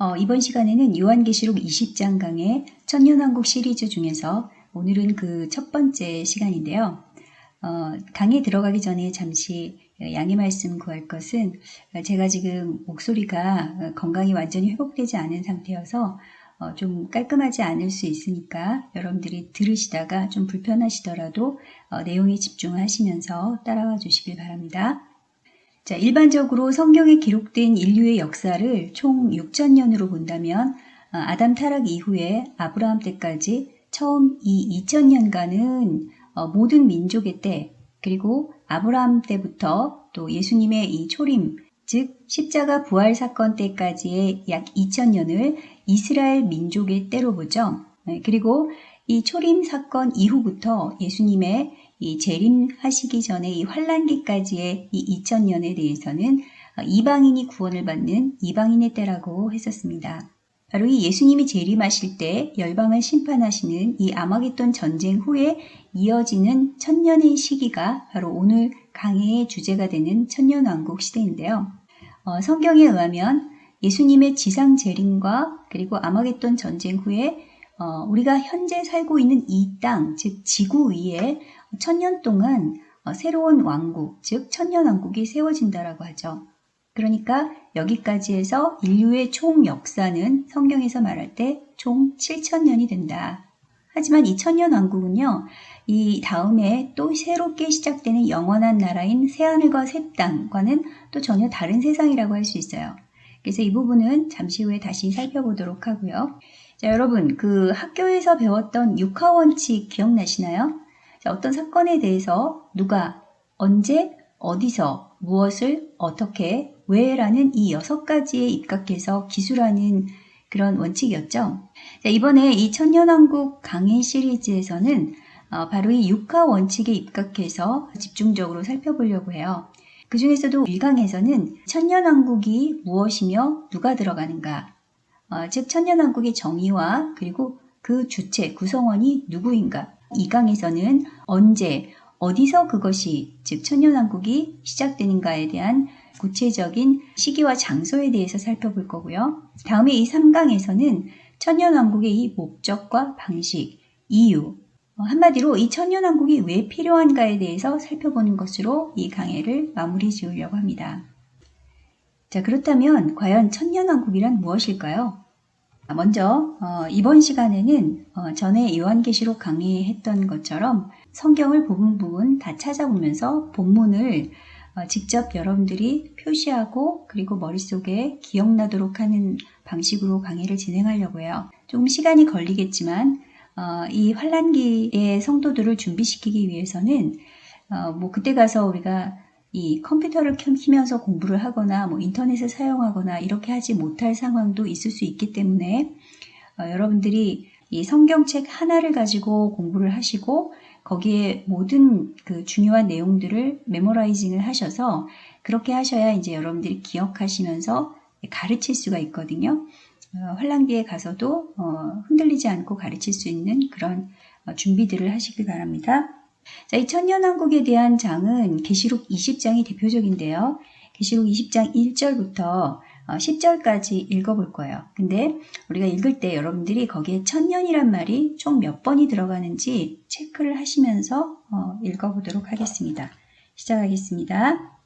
어, 이번 시간에는 요한계시록 20장 강의 천년왕국 시리즈 중에서 오늘은 그 첫 번째 시간인데요. 어, 강에 들어가기 전에 잠시 양해 말씀 구할 것은 제가 지금 목소리가 건강이 완전히 회복되지 않은 상태여서 어, 좀 깔끔하지 않을 수 있으니까 여러분들이 들으시다가 좀 불편하시더라도 어, 내용에 집중하시면서 따라와 주시길 바랍니다. 자, 일반적으로 성경에 기록된 인류의 역사를 총 6천년으로 본다면 어, 아담 타락 이후에 아브라함 때까지 처음 이 2000년간은 어, 모든 민족의 때 그리고 아브라함 때부터 또 예수님의 이 초림 즉 십자가 부활 사건 때까지의 약 2000년을 이스라엘 민족의 때로 보죠. 네, 그리고 이 초림 사건 이후부터 예수님의 이 재림하시기 전에 이 환란기까지의 이 2000년에 대해서는 이방인이 구원을 받는 이방인의 때라고 했었습니다. 바로 이 예수님이 재림하실 때 열방을 심판하시는 이 아마겟돈 전쟁 후에 이어지는 천년의 시기가 바로 오늘 강해의 주제가 되는 천년왕국 시대인데요. 어, 성경에 의하면 예수님의 지상 재림과 그리고 아마겟돈 전쟁 후에 어, 우리가 현재 살고 있는 이 땅, 즉 지구 위에 천년 동안 어, 새로운 왕국, 즉 천년왕국이 세워진다라고 하죠. 그러니까 여기까지 해서 인류의 총 역사는 성경에서 말할 때 총 7천년이 된다. 하지만 이 천년왕국은요, 이 다음에 또 새롭게 시작되는 영원한 나라인 새하늘과 새 땅과는 또 전혀 다른 세상이라고 할 수 있어요. 그래서 이 부분은 잠시 후에 다시 살펴보도록 하고요. 자, 여러분, 그 학교에서 배웠던 육하원칙 기억나시나요? 자, 어떤 사건에 대해서 누가 언제 어디서 무엇을 어떻게 왜 라는 이 여섯 가지에 입각해서 기술하는 그런 원칙이었죠. 자, 이번에 이 천년왕국 강의 시리즈에서는 어, 바로 이 육하 원칙에 입각해서 집중적으로 살펴보려고 해요. 그 중에서도 1강에서는 천년왕국이 무엇이며 누가 들어가는가, 어, 즉 천년왕국의 정의와 그리고 그 주체, 구성원이 누구인가, 2강에서는 언제, 어디서 그것이 즉 천년왕국이 시작되는가에 대한 구체적인 시기와 장소에 대해서 살펴볼 거고요. 다음에 이 3강에서는 천년왕국의 이 목적과 방식, 이유, 어, 한마디로 이 천년왕국이 왜 필요한가에 대해서 살펴보는 것으로 이 강의를 마무리 지으려고 합니다. 자, 그렇다면 과연 천년왕국이란 무엇일까요? 먼저 어, 이번 시간에는 어, 전에 요한계시록 강의했던 것처럼 성경을 부분 부분 다 찾아보면서 본문을 어, 직접 여러분들이 표시하고 그리고 머릿속에 기억나도록 하는 방식으로 강의를 진행하려고 해요. 조금 시간이 걸리겠지만 어, 이 환란기의 성도들을 준비시키기 위해서는 어, 뭐 그때 가서 우리가 이 컴퓨터를 켜면서 공부를 하거나 뭐 인터넷을 사용하거나 이렇게 하지 못할 상황도 있을 수 있기 때문에 어, 여러분들이 이 성경책 하나를 가지고 공부를 하시고 거기에 모든 그 중요한 내용들을 메모라이징을 하셔서 그렇게 하셔야 이제 여러분들이 기억하시면서 가르칠 수가 있거든요. 어, 환란기에 가서도 어, 흔들리지 않고 가르칠 수 있는 그런 어, 준비들을 하시길 바랍니다. 자, 이 천년왕국에 대한 장은 계시록 20장이 대표적인데요. 계시록 20장 1절부터 10절까지 읽어볼 거예요. 근데 우리가 읽을 때 여러분들이 거기에 천년이란 말이 총 몇 번이 들어가는지 체크를 하시면서 읽어보도록 하겠습니다. 시작하겠습니다.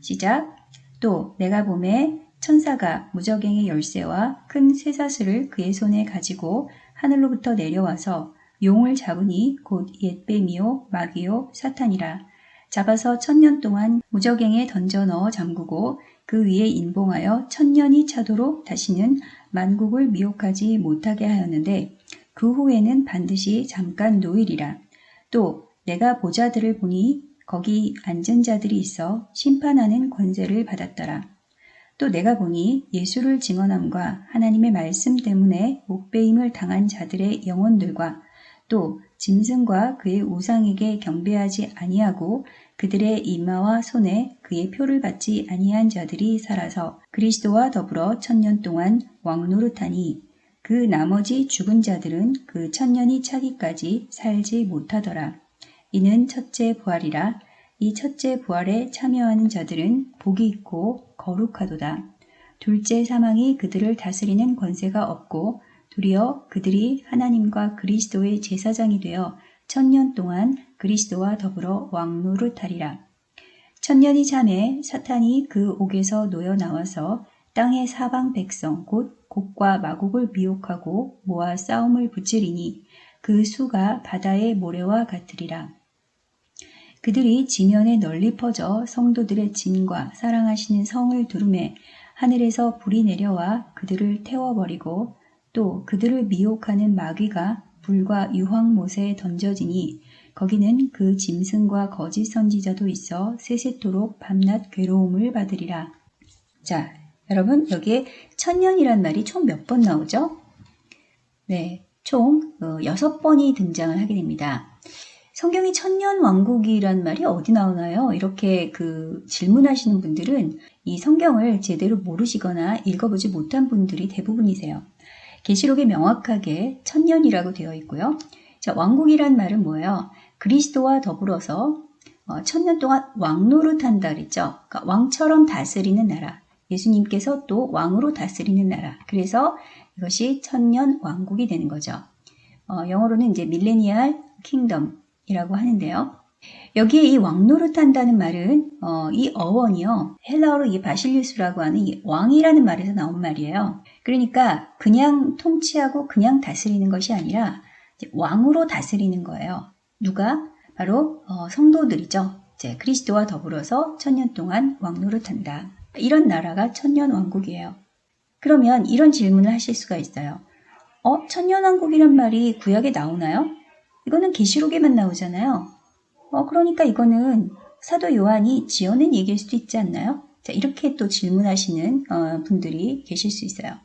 시작. 또 내가 봄에 천사가 무적행의 열쇠와 큰 쇠사슬을 그의 손에 가지고 하늘로부터 내려와서 용을 잡으니 곧 옛뱀이요 마귀요 사탄이라 잡아서 천년 동안 무적행에 던져 넣어 잠그고 그 위에 인봉하여 천년이 차도록 다시는 만국을 미혹하지 못하게 하였는데 그 후에는 반드시 잠깐 노일이라 또 내가 보자들을 보니 거기 앉은 자들이 있어 심판하는 권세를 받았더라. 또 내가 보니 예수를 증언함과 하나님의 말씀 때문에 목배임을 당한 자들의 영혼들과 또 짐승과 그의 우상에게 경배하지 아니하고 그들의 이마와 손에 그의 표를 받지 아니한 자들이 살아서 그리스도와 더불어 천년 동안 왕노릇하니 그 나머지 죽은 자들은 그 천년이 차기까지 살지 못하더라. 이는 첫째 부활이라 이 첫째 부활에 참여하는 자들은 복이 있고 거룩하도다. 둘째 사망이 그들을 다스리는 권세가 없고 도리어 그들이 하나님과 그리스도의 제사장이 되어 천년 동안 그리스도와 더불어 왕노릇하리라. 천년이 참에 사탄이 그 옥에서 놓여 나와서 땅의 사방 백성 곧 곡과 마곡을 미혹하고 모아 싸움을 붙이리니 그 수가 바다의 모래와 같으리라. 그들이 지면에 널리 퍼져 성도들의 진과 사랑하시는 성을 두름에 하늘에서 불이 내려와 그들을 태워버리고 또 그들을 미혹하는 마귀가 불과 유황못에 던져지니 거기는 그 짐승과 거짓 선지자도 있어 세세토록 밤낮 괴로움을 받으리라. 자, 여러분 여기에 천년이란 말이 총 몇 번 나오죠? 네, 총 어, 여섯 번이 등장을 하게 됩니다. 성경이 천년 왕국이란 말이 어디 나오나요? 이렇게 그 질문하시는 분들은 이 성경을 제대로 모르시거나 읽어보지 못한 분들이 대부분이세요. 계시록에 명확하게 천년이라고 되어 있고요. 자, 왕국이란 말은 뭐예요? 그리스도와 더불어서 어, 천년 동안 왕노릇한다 그랬죠. 그러니까 왕처럼 다스리는 나라. 예수님께서 또 왕으로 다스리는 나라. 그래서 이것이 천년 왕국이 되는 거죠. 어, 영어로는 이제 밀레니얼 킹덤이라고 하는데요. 여기에 이 왕노릇한다는 말은 어, 이 어원이요 헬라어로 이 바실리우스라고 하는 이 왕이라는 말에서 나온 말이에요. 그러니까 그냥 통치하고 그냥 다스리는 것이 아니라 왕으로 다스리는 거예요. 누가 바로 어, 성도들이죠. 이제 그리스도와 더불어서 천년 동안 왕노릇한다. 이런 나라가 천년 왕국이에요. 그러면 이런 질문을 하실 수가 있어요. 어, 천년 왕국이란 말이 구약에 나오나요? 이거는 계시록에만 나오잖아요. 어, 그러니까 이거는 사도 요한이 지어낸 얘기일 수도 있지 않나요? 자, 이렇게 또 질문하시는 어, 분들이 계실 수 있어요.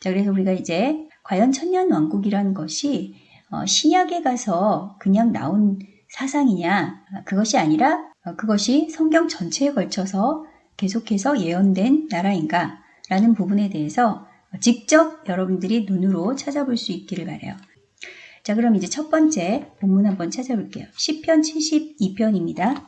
자, 그래서 우리가 이제 과연 천년 왕국이라는 것이 어, 신약에 가서 그냥 나온 사상이냐? 그것이 아니라 어, 그것이 성경 전체에 걸쳐서 계속해서 예언된 나라인가? 라는 부분에 대해서 직접 여러분들이 눈으로 찾아볼 수 있기를 바래요. 자, 그럼 이제 첫 번째 본문 한번 찾아볼게요. 10편 72편입니다.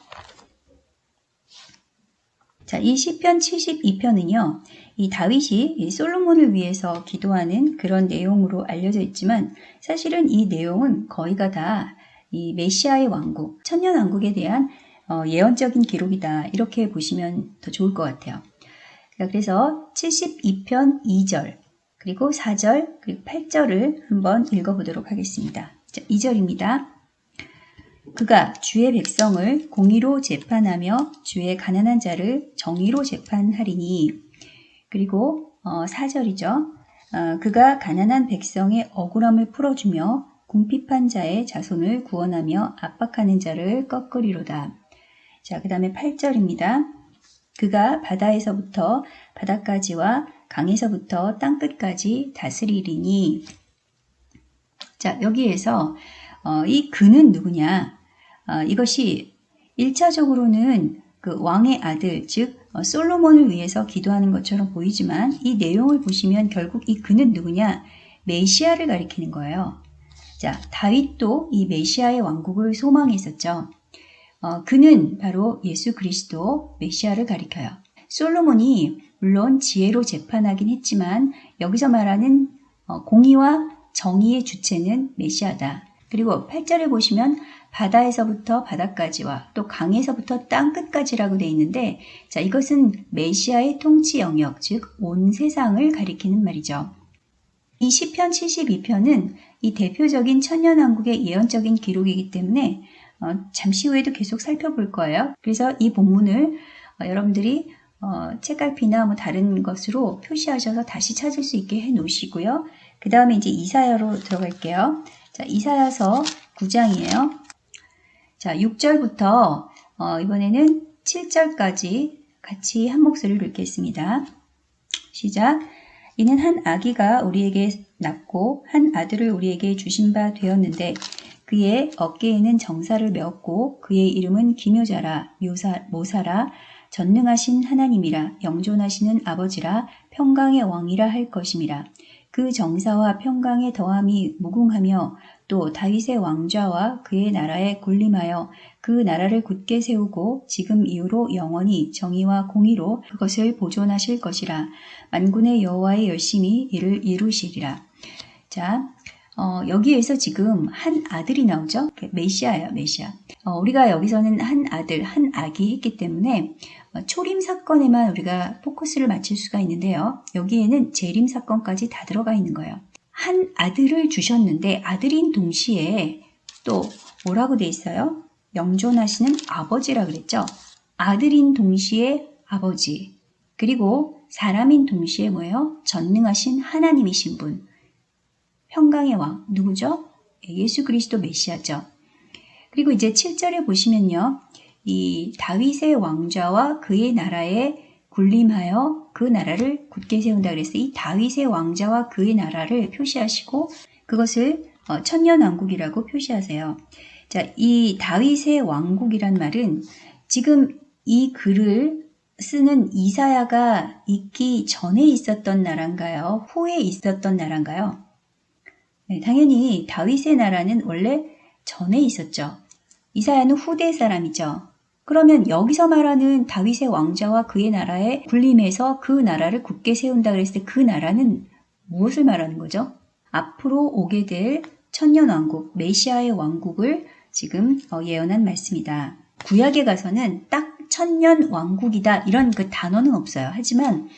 자, 이 시편 72편은요. 이 다윗이 이 솔로몬을 위해서 기도하는 그런 내용으로 알려져 있지만 사실은 이 내용은 거의가 다 이 메시아의 왕국, 천년 왕국에 대한 어, 예언적인 기록이다. 이렇게 보시면 더 좋을 것 같아요. 그래서 72편 2절, 그리고 4절, 그리고 8절을 한번 읽어보도록 하겠습니다. 자, 2절입니다. 그가 주의 백성을 공의로 재판하며 주의 가난한 자를 정의로 재판하리니 그리고 어, 4절이죠. 어, 그가 가난한 백성의 억울함을 풀어주며 궁핍한 자의 자손을 구원하며 압박하는 자를 꺾으리로다. 자, 그 다음에 8절입니다. 그가 바다에서부터 바다까지와 강에서부터 땅끝까지 다스리리니 자 여기에서 어, 이 그는 누구냐 어, 이것이 1차적으로는 그 왕의 아들 즉 어, 솔로몬을 위해서 기도하는 것처럼 보이지만 이 내용을 보시면 결국 이 그는 누구냐 메시아를 가리키는 거예요. 자 다윗도 이 메시아의 왕국을 소망했었죠. 어, 그는 바로 예수 그리스도 메시아를 가리켜요. 솔로몬이 물론 지혜로 재판하긴 했지만 여기서 말하는 어, 공의와 정의의 주체는 메시아다. 그리고 8절에 보시면 바다에서부터 바다까지와 또 강에서부터 땅 끝까지라고 되어 있는데 자 이것은 메시아의 통치 영역 즉 온 세상을 가리키는 말이죠. 이 시편 72편은 이 대표적인 천년왕국의 예언적인 기록이기 때문에 어, 잠시 후에도 계속 살펴볼 거예요. 그래서 이 본문을 어, 여러분들이 어, 책갈피나 뭐 다른 것으로 표시하셔서 다시 찾을 수 있게 해 놓으시고요. 그 다음에 이제 이사야로 들어갈게요. 자, 이사야서 9장이에요. 자, 6절부터 어, 이번에는 7절까지 같이 한 목소리를 읽겠습니다. 시작. 이는 한 아기가 우리에게 낳고 한 아들을 우리에게 주신 바 되었는데 그의 어깨에는 정사를 메었고 그의 이름은 기묘자라 묘사, 모사라 전능하신 하나님이라 영존하시는 아버지라 평강의 왕이라 할 것임이라 그 정사와 평강의 더함이 무궁하며 또 다윗의 왕좌와 그의 나라에 군림하여 그 나라를 굳게 세우고 지금 이후로 영원히 정의와 공의로 그것을 보존하실 것이라 만군의 여호와의 열심히 이를 이루시리라. 자, 어, 여기에서 지금 한 아들이 나오죠. 메시아예요, 메시아. 어, 우리가 여기서는 한 아들, 한 아기 했기 때문에 어, 초림 사건에만 우리가 포커스를 맞출 수가 있는데요. 여기에는 재림 사건까지 다 들어가 있는 거예요. 한 아들을 주셨는데 아들인 동시에 또 뭐라고 돼 있어요? 영존하시는 아버지라 그랬죠. 아들인 동시에 아버지. 그리고 사람인 동시에 뭐예요? 전능하신 하나님이신 분. 평강의 왕 누구죠? 예수 그리스도 메시아죠. 그리고 이제 7절에 보시면요. 이 다윗의 왕좌와 그의 나라에 군림하여 그 나라를 굳게 세운다 그랬어요. 이 다윗의 왕자와 그의 나라를 표시하시고 그것을 어, 천년 왕국이라고 표시하세요. 자, 이 다윗의 왕국이란 말은 지금 이 글을 쓰는 이사야가 있기 전에 있었던 나라인가요? 후에 있었던 나라인가요? 네, 당연히 다윗의 나라는 원래 전에 있었죠. 이사야는 후대 사람이죠. 그러면 여기서 말하는 다윗의 왕자와 그의 나라에 군림해서 그 나라를 굳게 세운다 그랬을 때 그 나라는 무엇을 말하는 거죠? 앞으로 오게 될 천년 왕국, 메시아의 왕국을 지금 어, 예언한 말씀이다. 구약에 가서는 딱 천년 왕국이다 이런 그 단어는 없어요. 하지만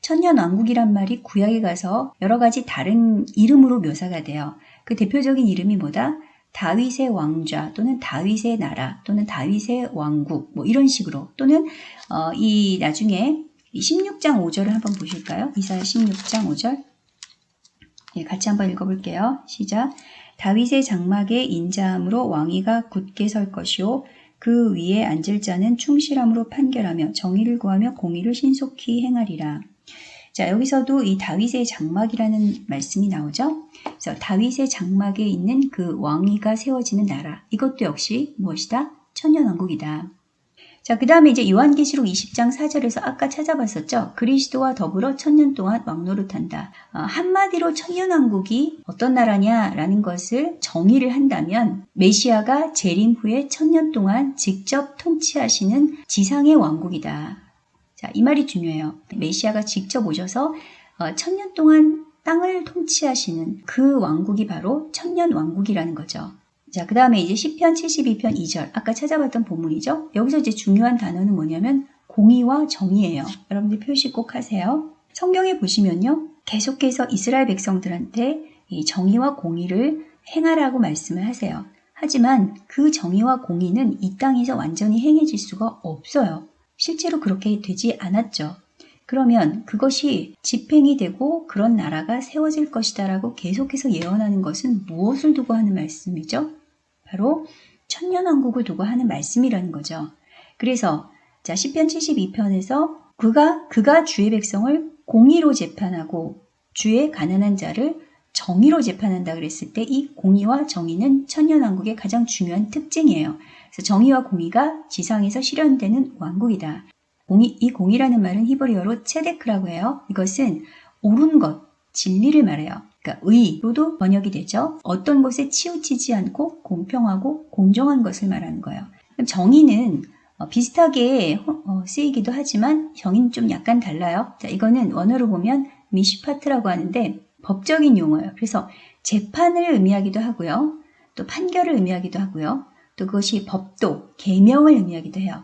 천년 왕국이란 말이 구약에 가서 여러 가지 다른 이름으로 묘사가 돼요. 그 대표적인 이름이 뭐다? 다윗의 왕좌 또는 다윗의 나라 또는 다윗의 왕국 뭐 이런 식으로 또는 어, 이 나중에 16장 5절을 한번 보실까요? 이사야 16장 5절 예, 같이 한번 읽어볼게요. 시작 다윗의 장막에 인자함으로 왕위가 굳게 설 것이요 그 위에 앉을 자는 충실함으로 판결하며 정의를 구하며 공의를 신속히 행하리라. 자, 여기서도 이 다윗의 장막이라는 말씀이 나오죠. 그래서 다윗의 장막에 있는 그 왕위가 세워지는 나라. 이것도 역시 무엇이다? 천년왕국이다. 자, 그 다음에 이제 요한계시록 20장 4절에서 아까 찾아봤었죠. 그리스도와 더불어 천년 동안 왕노릇한다. 어, 한마디로 천년왕국이 어떤 나라냐라는 것을 정의를 한다면 메시아가 재림 후에 천년 동안 직접 통치하시는 지상의 왕국이다. 자, 이 말이 중요해요. 메시아가 직접 오셔서 어, 천년 동안 땅을 통치하시는 그 왕국이 바로 천년 왕국이라는 거죠. 자, 그 다음에 이제 10편 72편 2절. 아까 찾아봤던 본문이죠. 여기서 이제 중요한 단어는 뭐냐면 공의와 정의예요. 여러분들 표시 꼭 하세요. 성경에 보시면요. 계속해서 이스라엘 백성들한테 이 정의와 공의를 행하라고 말씀을 하세요. 하지만 그 정의와 공의는 이 땅에서 완전히 행해질 수가 없어요. 실제로 그렇게 되지 않았죠. 그러면 그것이 집행이 되고 그런 나라가 세워질 것이다라고 계속해서 예언하는 것은 무엇을 두고 하는 말씀이죠? 바로 천년왕국을 두고 하는 말씀이라는 거죠. 그래서 자 10편 72편에서 그가 그가 주의 백성을 공의로 재판하고 주의 가난한 자를 정의로 재판한다 그랬을 때 이 공의와 정의는 천년왕국의 가장 중요한 특징이에요. 그래서 정의와 공의가 지상에서 실현되는 왕국이다. 공의, 이 공의라는 말은 히브리어로 체데크라고 해요. 이것은 옳은 것, 진리를 말해요. 그러니까 의로도 번역이 되죠. 어떤 것에 치우치지 않고 공평하고 공정한 것을 말하는 거예요. 정의는 어, 비슷하게 어, 쓰이기도 하지만 정의는 좀 약간 달라요. 자, 이거는 원어로 보면 미시파트라고 하는데 법적인 용어예요. 그래서 재판을 의미하기도 하고요. 또 판결을 의미하기도 하고요. 또 그것이 법도, 계명을 의미하기도 해요.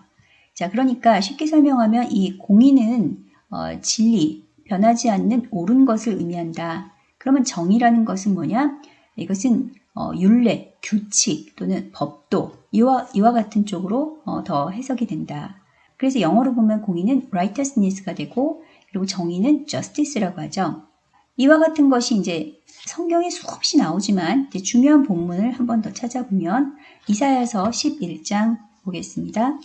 자, 그러니까 쉽게 설명하면 이 공의는 어, 진리, 변하지 않는 옳은 것을 의미한다. 그러면 정의라는 것은 뭐냐? 이것은 어, 윤례, 규칙 또는 법도 이와, 이와 같은 쪽으로 어, 더 해석이 된다. 그래서 영어로 보면 공의는 righteousness가 되고 그리고 정의는 justice라고 하죠. 이와 같은 것이 이제 성경에 수없이 나오지만 중요한 본문을 한 번 더 찾아보면 이사야서 11장 보겠습니다.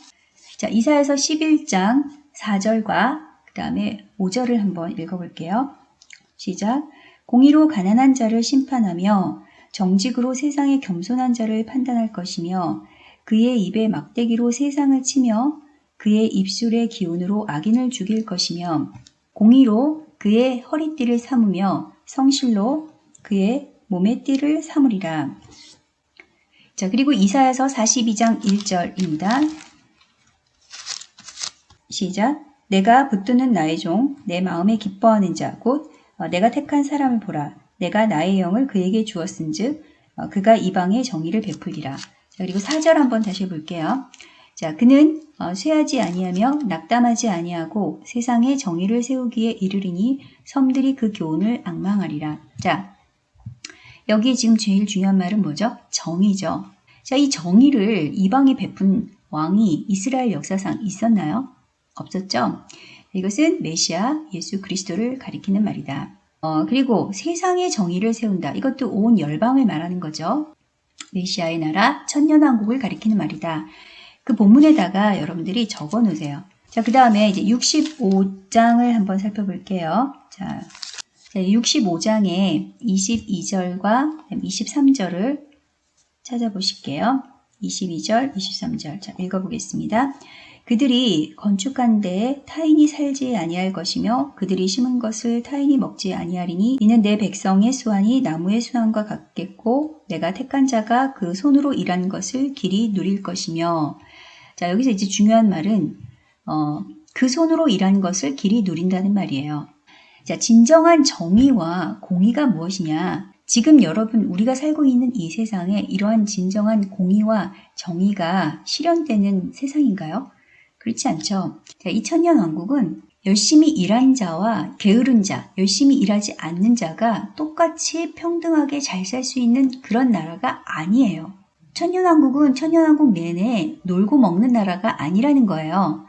자, 이사야서 11장 4절과 그 다음에 5절을 한번 읽어볼게요. 시작. 공의로 가난한 자를 심판하며 정직으로 세상의 겸손한 자를 판단할 것이며 그의 입에 막대기로 세상을 치며 그의 입술의 기운으로 악인을 죽일 것이며 공의로 그의 허리띠를 삼으며 성실로 그의 몸의 띠를 삼으리라. 자, 그리고 이사야서 42장 1절입니다. 시작. 내가 붙드는 나의 종, 내 마음에 기뻐하는 자, 곧 어, 내가 택한 사람을 보라. 내가 나의 영을 그에게 주었은즉 어, 그가 이방의 정의를 베풀리라. 자, 그리고 4절 한번 다시 볼게요. 자, 그는 어, 쇠하지 아니하며 낙담하지 아니하고 세상에 정의를 세우기에 이르리니 섬들이 그 교훈을 악망하리라. 자, 여기 지금 제일 중요한 말은 뭐죠? 정의죠. 자, 이 정의를 이방에 베푼 왕이 이스라엘 역사상 있었나요? 없었죠. 이것은 메시아 예수 그리스도를 가리키는 말이다. 어, 그리고 세상의 정의를 세운다. 이것도 온 열방을 말하는 거죠. 메시아의 나라 천년왕국을 가리키는 말이다. 그 본문에다가 여러분들이 적어 놓으세요. 자, 그 다음에 이제 65장을 한번 살펴볼게요. 자, 65장에 22절과 23절을 찾아보실게요. 22절, 23절. 자, 읽어보겠습니다. 그들이 건축한 데에 타인이 살지 아니할 것이며 그들이 심은 것을 타인이 먹지 아니하리니 이는 내 백성의 수완이 나무의 수완과 같겠고 내가 택한 자가 그 손으로 일한 것을 길이 누릴 것이며 자 여기서 이제 중요한 말은 어, 그 손으로 일한 것을 길이 누린다는 말이에요. 자 진정한 정의와 공의가 무엇이냐 지금 여러분 우리가 살고 있는 이 세상에 이러한 진정한 공의와 정의가 실현되는 세상인가요? 그렇지 않죠. 이 천년 왕국은 열심히 일한 자와 게으른 자, 열심히 일하지 않는 자가 똑같이 평등하게 잘 살 수 있는 그런 나라가 아니에요. 천년왕국은 천년왕국 내내 놀고 먹는 나라가 아니라는 거예요.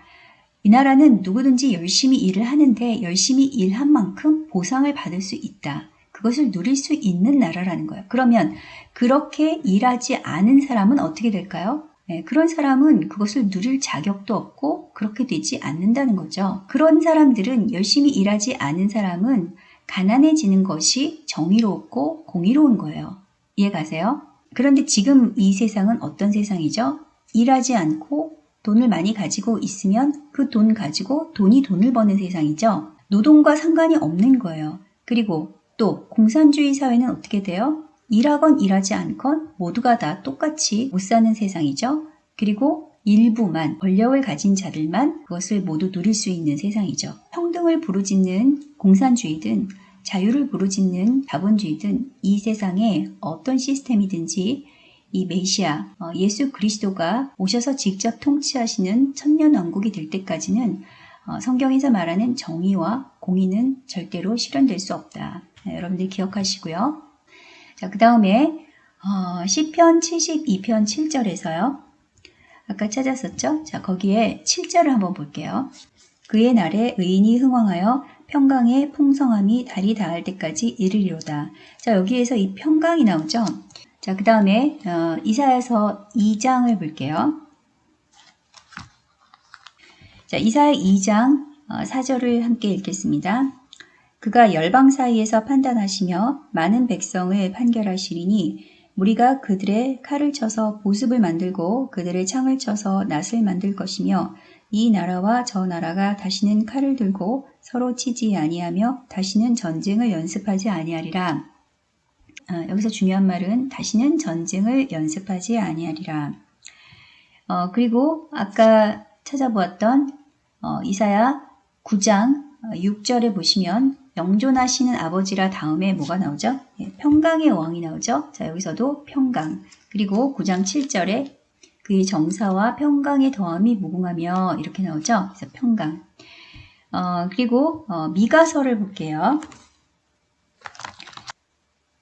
이 나라는 누구든지 열심히 일을 하는데 열심히 일한 만큼 보상을 받을 수 있다. 그것을 누릴 수 있는 나라라는 거예요. 그러면 그렇게 일하지 않은 사람은 어떻게 될까요? 네, 그런 사람은 그것을 누릴 자격도 없고 그렇게 되지 않는다는 거죠. 그런 사람들은 열심히 일하지 않은 사람은 가난해지는 것이 정의롭고 공의로운 거예요. 이해 가세요? 그런데 지금 이 세상은 어떤 세상이죠? 일하지 않고 돈을 많이 가지고 있으면 그 돈 가지고 돈이 돈을 버는 세상이죠. 노동과 상관이 없는 거예요. 그리고 또 공산주의 사회는 어떻게 돼요? 일하건 일하지 않건 모두가 다 똑같이 못 사는 세상이죠. 그리고 일부만 권력을 가진 자들만 그것을 모두 누릴 수 있는 세상이죠. 평등을 부르짖는 공산주의든 자유를 부르짖는 자본주의든 이 세상에 어떤 시스템이든지 이 메시아 어, 예수 그리스도가 오셔서 직접 통치하시는 천년 왕국이 될 때까지는 어, 성경에서 말하는 정의와 공의는 절대로 실현될 수 없다. 네, 여러분들 기억하시고요. 자, 그 다음에 어, 시편 72편 7절에서요. 아까 찾았었죠? 자, 거기에 7절을 한번 볼게요. 그의 날에 의인이 흥왕하여 평강의 풍성함이 달이 닿을 때까지 이르리로다. 자, 여기에서 이 평강이 나오죠? 자, 그 다음에 어, 이사야서 2장을 볼게요. 자, 이사야 2장 어, 4절을 함께 읽겠습니다. 그가 열방 사이에서 판단하시며 많은 백성을 판결하시리니 우리가 그들의 칼을 쳐서 보습을 만들고 그들의 창을 쳐서 낫을 만들 것이며 이 나라와 저 나라가 다시는 칼을 들고 서로 치지 아니하며 다시는 전쟁을 연습하지 아니하리라. 아, 여기서 중요한 말은 다시는 전쟁을 연습하지 아니하리라. 어, 그리고 아까 찾아보았던 어, 이사야 9장 6절에 어, 보시면 영존하시는 아버지라 다음에 뭐가 나오죠? 예, 평강의 왕이 나오죠. 자 여기서도 평강 그리고 9장 7절에 그의 정사와 평강의 더함이 무궁하며 이렇게 나오죠. 그래서 평강 어, 그리고 어, 미가서를 볼게요.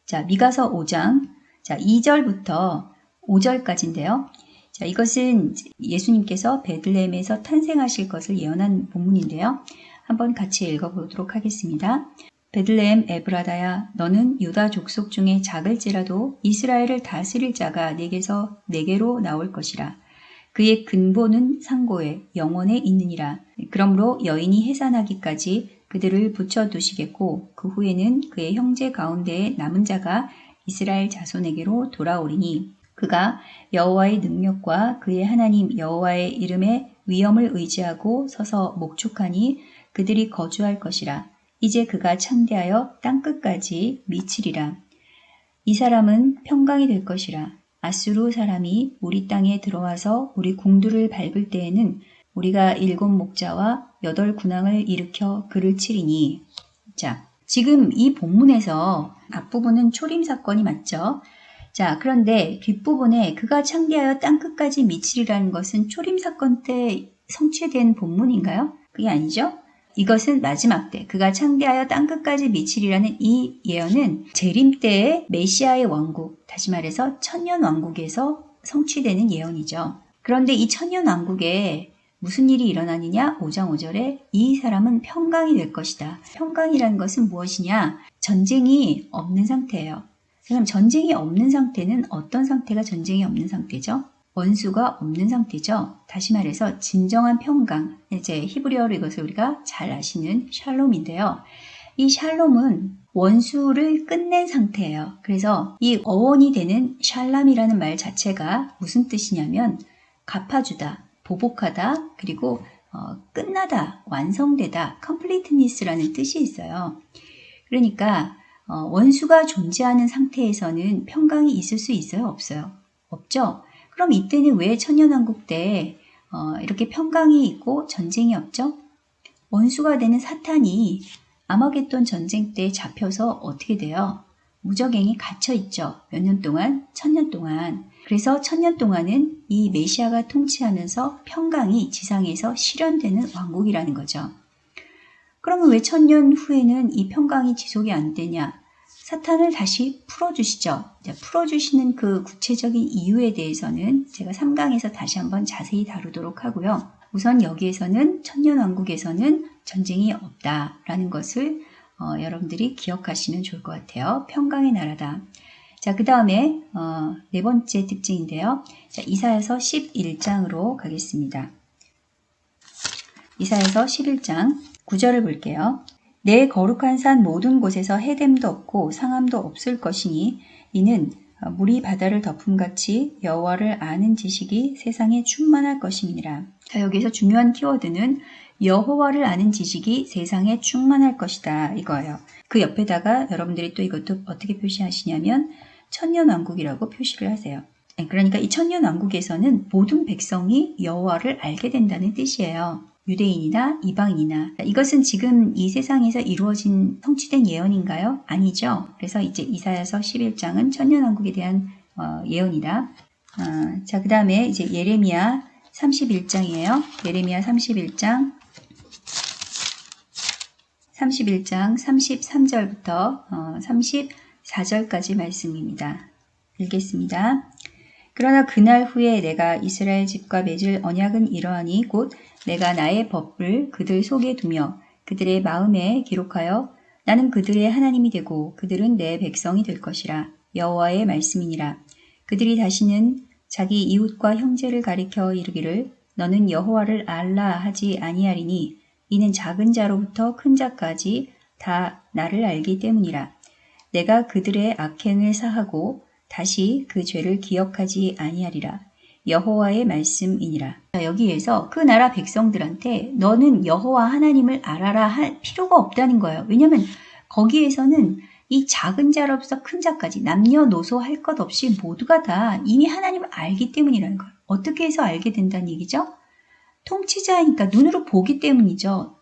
자 미가서 5장 자 2절부터 5절까지인데요. 자, 이것은 예수님께서 베들레헴에서 탄생하실 것을 예언한 본문인데요. 한번 같이 읽어보도록 하겠습니다. 베들레헴 에브라다야 너는 유다 족속 중에 작을지라도 이스라엘을 다스릴 자가 내게서 내게로 나올 것이라. 그의 근본은 상고에 영원에 있느니라. 그러므로 여인이 해산하기까지 그들을 붙여두시겠고 그 후에는 그의 형제 가운데에 남은 자가 이스라엘 자손에게로 돌아오리니 그가 여호와의 능력과 그의 하나님 여호와의 이름에 위엄을 의지하고 서서 목축하니 그들이 거주할 것이라. 이제 그가 창대하여 땅끝까지 미치리라. 이 사람은 평강이 될 것이라. 아수르 사람이 우리 땅에 들어와서 우리 궁두를 밟을 때에는 우리가 일곱 목자와 여덟 군왕을 일으켜 그를 치리니. 자, 지금 이 본문에서 앞부분은 초림 사건이 맞죠? 자, 그런데 뒷부분에 그가 창대하여 땅끝까지 미치리라는 것은 초림 사건 때 성취된 본문인가요? 그게 아니죠? 이것은 마지막 때 그가 창대하여 땅끝까지 미치리라는 이 예언은 재림 때의 메시아의 왕국, 다시 말해서 천년 왕국에서 성취되는 예언이죠. 그런데 이 천년 왕국에 무슨 일이 일어나느냐? 5장 5절에 이 사람은 평강이 될 것이다. 평강이라는 것은 무엇이냐? 전쟁이 없는 상태예요. 그럼 전쟁이 없는 상태는 어떤 상태가 전쟁이 없는 상태죠? 원수가 없는 상태죠. 다시 말해서 진정한 평강, 이제 히브리어로 이것을 우리가 잘 아시는 샬롬인데요. 이 샬롬은 원수를 끝낸 상태예요. 그래서 이 어원이 되는 샬람이라는 말 자체가 무슨 뜻이냐면 갚아주다, 보복하다, 그리고 어, 끝나다, 완성되다, completeness라는 뜻이 있어요. 그러니까 어, 원수가 존재하는 상태에서는 평강이 있을 수 있어요? 없어요? 없죠? 그럼 이때는 왜 천년왕국 때 어, 이렇게 평강이 있고 전쟁이 없죠? 원수가 되는 사탄이 아마겟돈 전쟁 때 잡혀서 어떻게 돼요? 무적행이 갇혀 있죠. 몇 년 동안? 천년 동안. 그래서 천년 동안은 이 메시아가 통치하면서 평강이 지상에서 실현되는 왕국이라는 거죠. 그러면 왜 천년 후에는 이 평강이 지속이 안 되냐? 사탄을 다시 풀어주시죠. 풀어주시는 그 구체적인 이유에 대해서는 제가 3강에서 다시 한번 자세히 다루도록 하고요. 우선 여기에서는 천년왕국에서는 전쟁이 없다라는 것을 어, 여러분들이 기억하시면 좋을 것 같아요. 평강의 나라다. 자, 그 다음에 어, 네 번째 특징인데요. 자, 이사야서 11장으로 가겠습니다. 이사야서 11장 9절을 볼게요. 내 거룩한 산 모든 곳에서 해됨도 없고 상함도 없을 것이니 이는 물이 바다를 덮음같이 여호와를 아는 지식이 세상에 충만할 것임이니라. 자, 여기서 중요한 키워드는 여호와를 아는 지식이 세상에 충만할 것이다 이거예요. 그 옆에다가 여러분들이 또 이것도 어떻게 표시하시냐면 천년왕국이라고 표시를 하세요. 네, 그러니까 이 천년왕국에서는 모든 백성이 여호와를 알게 된다는 뜻이에요. 유대인이나 이방인이나 이것은 지금 이 세상에서 이루어진 성취된 예언인가요? 아니죠. 그래서 이제 이사야서 11장은 천년왕국에 대한 어, 예언이다. 어, 자, 그 다음에 이제 예레미야 31장이에요. 예레미야 31장 31장 33절부터 어, 34절까지 말씀입니다. 읽겠습니다. 그러나 그날 후에 내가 이스라엘 집과 맺을 언약은 이러하니 곧 내가 나의 법을 그들 속에 두며 그들의 마음에 기록하여 나는 그들의 하나님이 되고 그들은 내 백성이 될 것이라 여호와의 말씀이니라 그들이 다시는 자기 이웃과 형제를 가리켜 이르기를 너는 여호와를 알라 하지 아니하리니 이는 작은 자로부터 큰 자까지 다 나를 알기 때문이라 내가 그들의 악행을 사하고 다시 그 죄를 기억하지 아니하리라. 여호와의 말씀이니라. 여기에서 그 나라 백성들한테 너는 여호와 하나님을 알아라 할 필요가 없다는 거예요. 왜냐하면 거기에서는 이 작은 자로부터 큰 자까지 남녀노소 할 것 없이 모두가 다 이미 하나님을 알기 때문이라는 거예요. 어떻게 해서 알게 된다는 얘기죠? 통치자이니까 눈으로 보기 때문이죠.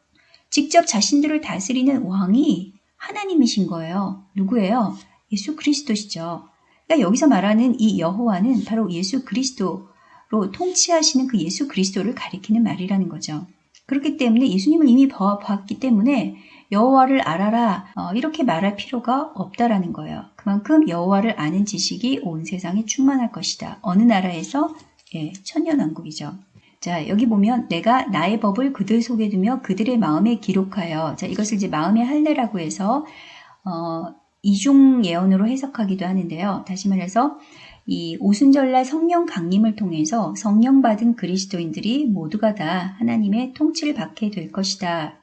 직접 자신들을 다스리는 왕이 하나님이신 거예요. 누구예요? 예수 그리스도시죠. 그러니까 여기서 말하는 이 여호와는 바로 예수 그리스도 로 통치하시는 그 예수 그리스도를 가리키는 말이라는 거죠. 그렇기 때문에 예수님을 이미 봤기 때문에 여호와를 알아라 어, 이렇게 말할 필요가 없다라는 거예요. 그만큼 여호와를 아는 지식이 온 세상에 충만할 것이다. 어느 나라에서 예, 천년왕국이죠. 자 여기 보면 내가 나의 법을 그들 속에 두며 그들의 마음에 기록하여 자 이것을 이제 마음의 할례라고 해서 어, 이중 예언으로 해석하기도 하는데요. 다시 말해서 이 오순절날 성령 강림을 통해서 성령 받은 그리스도인들이 모두가 다 하나님의 통치를 받게 될 것이다.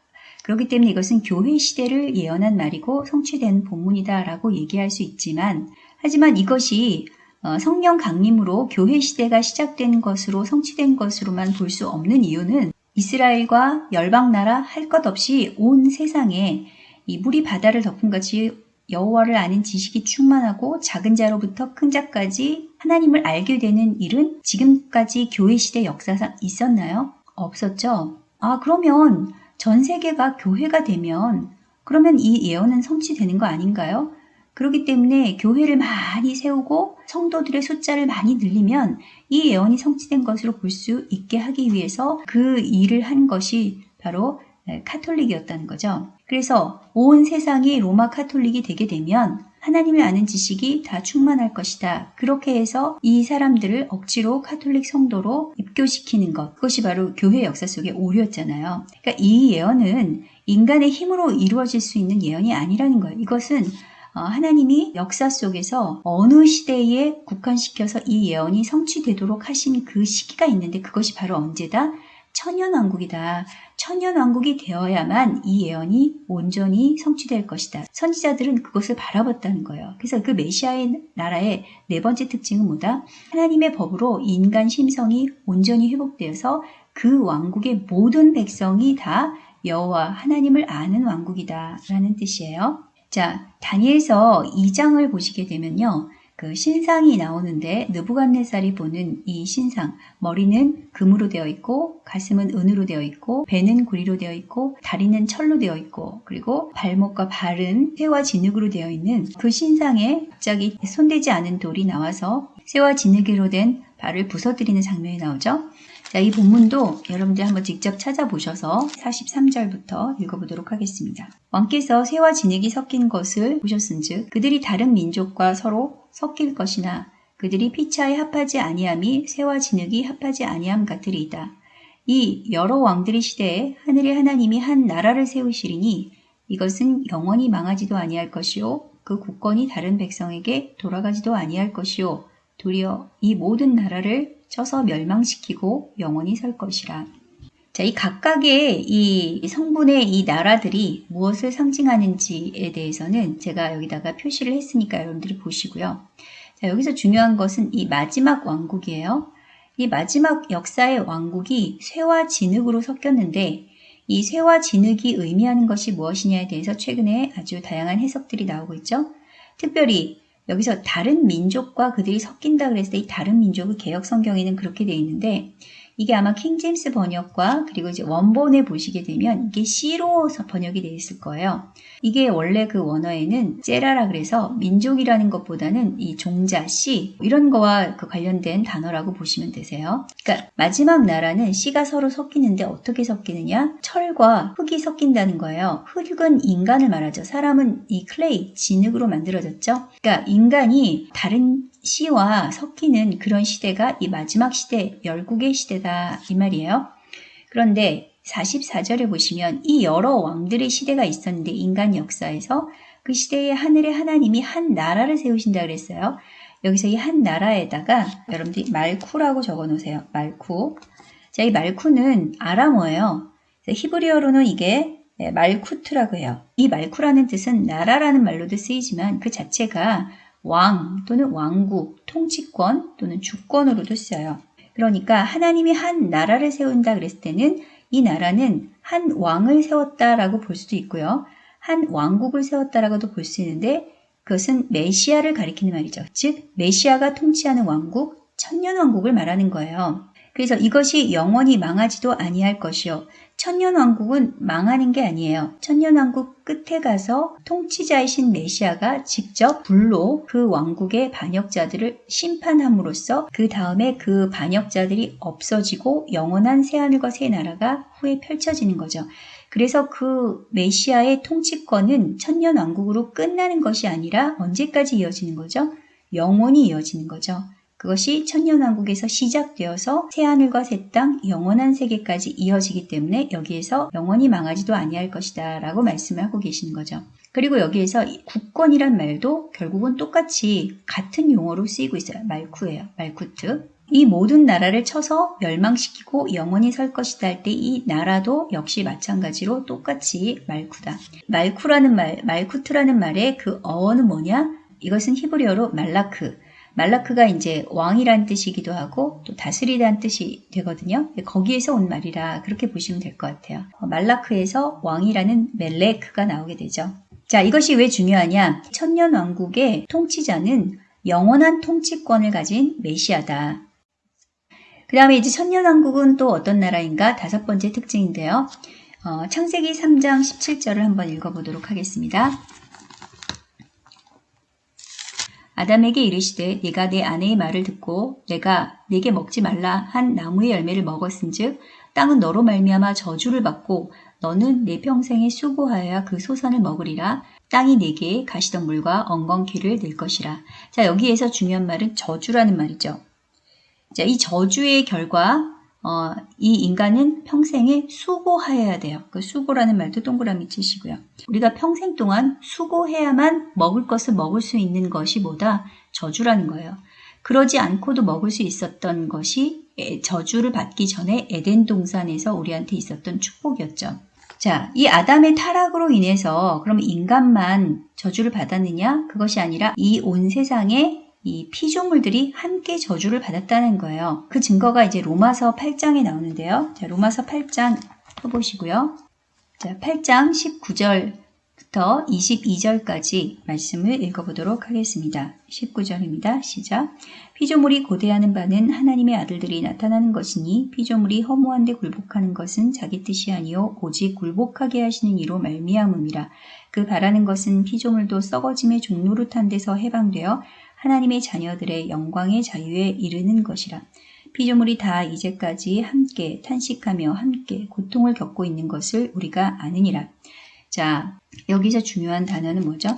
그렇기 때문에 이것은 교회 시대를 예언한 말이고 성취된 본문이다라고 얘기할 수 있지만 하지만 이것이 어, 성령 강림으로 교회 시대가 시작된 것으로 성취된 것으로만 볼 수 없는 이유는 이스라엘과 열방 나라 할 것 없이 온 세상에 이 물이 바다를 덮은 것이 여호와를 아는 지식이 충만하고 작은 자로부터 큰 자까지 하나님을 알게 되는 일은 지금까지 교회 시대 역사상 있었나요? 없었죠. 아, 그러면 전 세계가 교회가 되면 그러면 이 예언은 성취되는 거 아닌가요? 그렇기 때문에 교회를 많이 세우고 성도들의 숫자를 많이 늘리면 이 예언이 성취된 것으로 볼 수 있게 하기 위해서 그 일을 한 것이 바로 카톨릭이었다는 거죠. 그래서 온 세상이 로마 카톨릭이 되게 되면 하나님을 아는 지식이 다 충만할 것이다. 그렇게 해서 이 사람들을 억지로 카톨릭 성도로 입교시키는 것. 그것이 바로 교회 역사 속의 오류였잖아요. 그러니까 이 예언은 인간의 힘으로 이루어질 수 있는 예언이 아니라는 거예요. 이것은 어, 하나님이 역사 속에서 어느 시대에 국한시켜서 이 예언이 성취되도록 하신 그 시기가 있는데 그것이 바로 언제다? 천년왕국이다. 천년왕국이 되어야만 이 예언이 온전히 성취될 것이다. 선지자들은 그것을 바라봤다는 거예요. 그래서 그 메시아의 나라의 네 번째 특징은 뭐다? 하나님의 법으로 인간 심성이 온전히 회복되어서 그 왕국의 모든 백성이 다 여호와 하나님을 아는 왕국이다 라는 뜻이에요. 자, 다니엘서 2장을 보시게 되면요. 그 신상이 나오는데 느부갓네살이 보는 이 신상 머리는 금으로 되어 있고 가슴은 은으로 되어 있고 배는 구리로 되어 있고 다리는 철로 되어 있고 그리고 발목과 발은 쇠와 진흙으로 되어 있는 그 신상에 갑자기 손대지 않은 돌이 나와서 쇠와 진흙으로 된 발을 부서뜨리는 장면이 나오죠. 자, 이 본문도 여러분들 한번 직접 찾아보셔서 43절부터 읽어보도록 하겠습니다. 왕께서 새와 진흙이 섞인 것을 보셨은즉 그들이 다른 민족과 서로 섞일 것이나 그들이 피차에 합하지 아니함이 새와 진흙이 합하지 아니함 같으리이다. 이 여러 왕들의 시대에 하늘의 하나님이 한 나라를 세우시리니 이것은 영원히 망하지도 아니할 것이요 그 국권이 다른 백성에게 돌아가지도 아니할 것이요 도리어 이 모든 나라를 쳐서 멸망시키고 영원히 살 것이라. 자, 이 각각의 이 성분의 이 나라들이 무엇을 상징하는지에 대해서는 제가 여기다가 표시를 했으니까 여러분들이 보시고요. 자, 여기서 중요한 것은 이 마지막 왕국이에요. 이 마지막 역사의 왕국이 쇠와 진흙으로 섞였는데 이 쇠와 진흙이 의미하는 것이 무엇이냐에 대해서 최근에 아주 다양한 해석들이 나오고 있죠. 특별히 여기서 다른 민족과 그들이 섞인다 그랬을 때 이 다른 민족의 개혁 성경에는 그렇게 되어 있는데 이게 아마 킹제임스 번역과 그리고 이제 원본에 보시게 되면 이게 씨로 번역이 되어 있을 거예요. 이게 원래 그 원어에는 제라라 그래서 민족이라는 것보다는 이 종자 C 이런 거와 그 관련된 단어라고 보시면 되세요. 그러니까 마지막 나라는 씨가 서로 섞이는데 어떻게 섞이느냐? 철과 흙이 섞인다는 거예요. 흙은 인간을 말하죠. 사람은 이 clay, 진흙으로 만들어졌죠. 그러니까 인간이 다른 씨와 섞이는 그런 시대가 이 마지막 시대, 열국의 시대다 이 말이에요. 그런데 44절에 보시면 이 여러 왕들의 시대가 있었는데 인간 역사에서 그 시대에 하늘의 하나님이 한 나라를 세우신다 그랬어요. 여기서 이 한 나라에다가 여러분들이 말쿠라고 적어 놓으세요. 말쿠. 자, 이 말쿠는 아람어예요. 히브리어로는 이게 말쿠트라고 해요. 이 말쿠라는 뜻은 나라라는 말로도 쓰이지만 그 자체가 왕 또는 왕국, 통치권 또는 주권으로도 쓰여요. 그러니까 하나님이 한 나라를 세운다 그랬을 때는 이 나라는 한 왕을 세웠다라고 볼 수도 있고요. 한 왕국을 세웠다라고도 볼 수 있는데 그것은 메시아를 가리키는 말이죠. 즉 메시아가 통치하는 왕국, 천년 왕국을 말하는 거예요. 그래서 이것이 영원히 망하지도 아니할 것이요. 천년왕국은 망하는 게 아니에요. 천년왕국 끝에 가서 통치자이신 메시아가 직접 불로 그 왕국의 반역자들을 심판함으로써 그 다음에 그 반역자들이 없어지고 영원한 새하늘과 새 나라가 후에 펼쳐지는 거죠. 그래서 그 메시아의 통치권은 천년왕국으로 끝나는 것이 아니라 언제까지 이어지는 거죠? 영원히 이어지는 거죠. 그것이 천년왕국에서 시작되어서 새하늘과 새 땅 영원한 세계까지 이어지기 때문에 여기에서 영원히 망하지도 아니할 것이다 라고 말씀을 하고 계시는 거죠. 그리고 여기에서 국권이란 말도 결국은 똑같이 같은 용어로 쓰이고 있어요. 말쿠예요. 말쿠트. 이 모든 나라를 쳐서 멸망시키고 영원히 설 것이다 할 때 이 나라도 역시 마찬가지로 똑같이 말쿠다. 말쿠라는 말, 말쿠트라는 말의 그 어원은 뭐냐? 이것은 히브리어로 말라크. 말라크가 이제 왕이란 뜻이기도 하고 또 다스리다는 뜻이 되거든요. 거기에서 온 말이라 그렇게 보시면 될 것 같아요. 어, 말라크에서 왕이라는 멜레크가 나오게 되죠. 자, 이것이 왜 중요하냐? 천년 왕국의 통치자는 영원한 통치권을 가진 메시아다. 그 다음에 이제 천년 왕국은 또 어떤 나라인가? 다섯 번째 특징인데요. 어, 창세기 3장 17절을 한번 읽어보도록 하겠습니다. 아담에게 이르시되 네가 내 아내의 말을 듣고 내가 네게 먹지 말라 한 나무의 열매를 먹었은즉 땅은 너로 말미암아 저주를 받고 너는 내 평생에 수고하여야 그 소산을 먹으리라 땅이 네게 가시덤물과 엉겅퀴를 낼 것이라. 자 여기에서 중요한 말은 저주라는 말이죠. 자, 이 저주의 결과 어, 이 인간은 평생에 수고해야 돼요. 그 수고라는 말도 동그라미 치시고요. 우리가 평생 동안 수고해야만 먹을 것을 먹을 수 있는 것이 뭐다? 저주라는 거예요. 그러지 않고도 먹을 수 있었던 것이 저주를 받기 전에 에덴 동산에서 우리한테 있었던 축복이었죠. 자, 이 아담의 타락으로 인해서 그럼 인간만 저주를 받았느냐? 그것이 아니라 이 온 세상에 이 피조물들이 함께 저주를 받았다는 거예요. 그 증거가 이제 로마서 8장에 나오는데요. 자, 로마서 8장 펴보시고요. 자, 8장 19절부터 22절까지 말씀을 읽어보도록 하겠습니다. 19절입니다. 시작. 피조물이 고대하는 바는 하나님의 아들들이 나타나는 것이니 피조물이 허무한데 굴복하는 것은 자기 뜻이 아니요 오직 굴복하게 하시는 이로 말미암음이라. 그 바라는 것은 피조물도 썩어짐의 종노릇한 데서 해방되어 하나님의 자녀들의 영광의 자유에 이르는 것이라. 피조물이 다 이제까지 함께 탄식하며 함께 고통을 겪고 있는 것을 우리가 아느니라. 자, 여기서 중요한 단어는 뭐죠?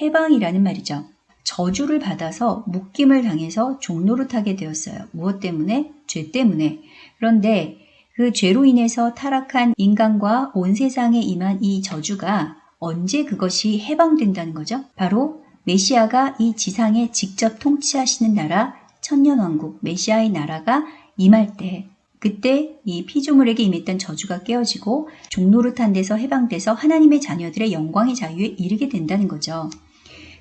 해방이라는 말이죠. 저주를 받아서 묶임을 당해서 종노릇하게 되었어요. 무엇 때문에? 죄 때문에. 그런데 그 죄로 인해서 타락한 인간과 온 세상에 임한 이 저주가 언제 그것이 해방된다는 거죠? 바로 메시아가 이 지상에 직접 통치하시는 나라 천년왕국 메시아의 나라가 임할 때 그때 이 피조물에게 임했던 저주가 깨어지고 종노릇한 데서 해방돼서 하나님의 자녀들의 영광의 자유에 이르게 된다는 거죠.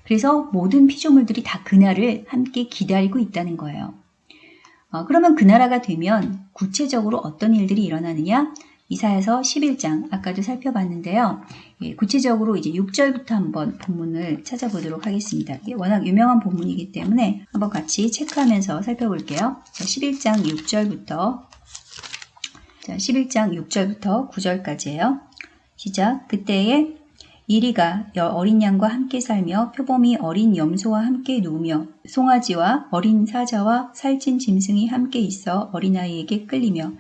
그래서 모든 피조물들이 다 그날을 함께 기다리고 있다는 거예요. 어, 그러면 그 나라가 되면 구체적으로 어떤 일들이 일어나느냐? 이사에서 11장 아까도 살펴봤는데요. 예, 구체적으로 이제 6절부터 한번 본문을 찾아보도록 하겠습니다. 워낙 유명한 본문이기 때문에 한번 같이 체크하면서 살펴볼게요. 11장 6절부터 자, 11장 6절부터 9절까지예요. 시작. 그때에 이리가 어린 양과 함께 살며 표범이 어린 염소와 함께 누우며 송아지와 어린 사자와 살찐 짐승이 함께 있어 어린아이에게 끌리며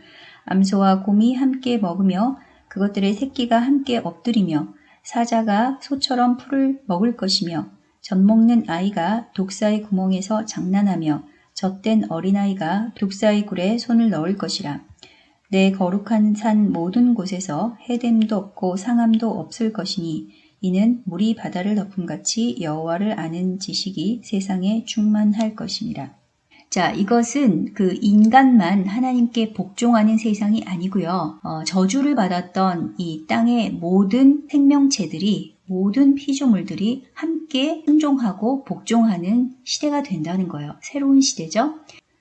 암소와 곰이 함께 먹으며 그것들의 새끼가 함께 엎드리며 사자가 소처럼 풀을 먹을 것이며 젖 먹는 아이가 독사의 구멍에서 장난하며 젖된 어린아이가 독사의 굴에 손을 넣을 것이라. 내 거룩한 산 모든 곳에서 해됨도 없고 상함도 없을 것이니 이는 물이 바다를 덮음같이 여호와를 아는 지식이 세상에 충만할 것입니다. 자, 이것은 그 인간만 하나님께 복종하는 세상이 아니고요. 어, 저주를 받았던 이 땅의 모든 생명체들이 모든 피조물들이 함께 순종하고 복종하는 시대가 된다는 거예요. 새로운 시대죠.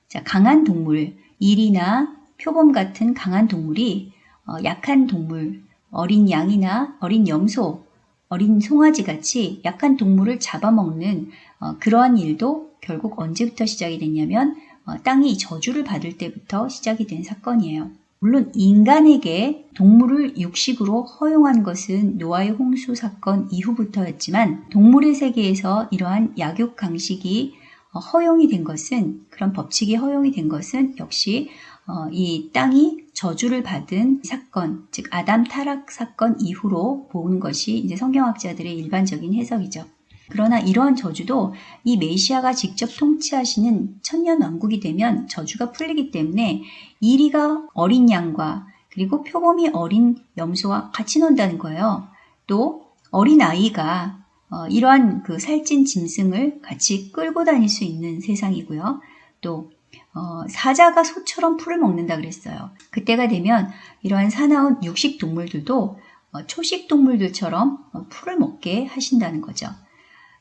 자, 강한 동물, 일이나 표범 같은 강한 동물이 어, 약한 동물, 어린 양이나 어린 염소, 어린 송아지 같이 약한 동물을 잡아먹는 어, 그러한 일도 결국 언제부터 시작이 됐냐면 어, 땅이 저주를 받을 때부터 시작이 된 사건이에요. 물론 인간에게 동물을 육식으로 허용한 것은 노아의 홍수 사건 이후부터였지만 동물의 세계에서 이러한 약육 강식이 어, 허용이 된 것은 그런 법칙이 허용이 된 것은 역시 어, 이 땅이 저주를 받은 사건, 즉 아담 타락 사건 이후로 본 것이 이제 성경학자들의 일반적인 해석이죠. 그러나 이러한 저주도 이 메시아가 직접 통치하시는 천년 왕국이 되면 저주가 풀리기 때문에 이리가 어린 양과 그리고 표범이 어린 염소와 같이 논다는 거예요. 또 어린 아이가 어, 이러한 그 살찐 짐승을 같이 끌고 다닐 수 있는 세상이고요. 또 어, 사자가 소처럼 풀을 먹는다 그랬어요. 그때가 되면 이러한 사나운 육식 동물들도 어, 초식 동물들처럼 어, 풀을 먹게 하신다는 거죠.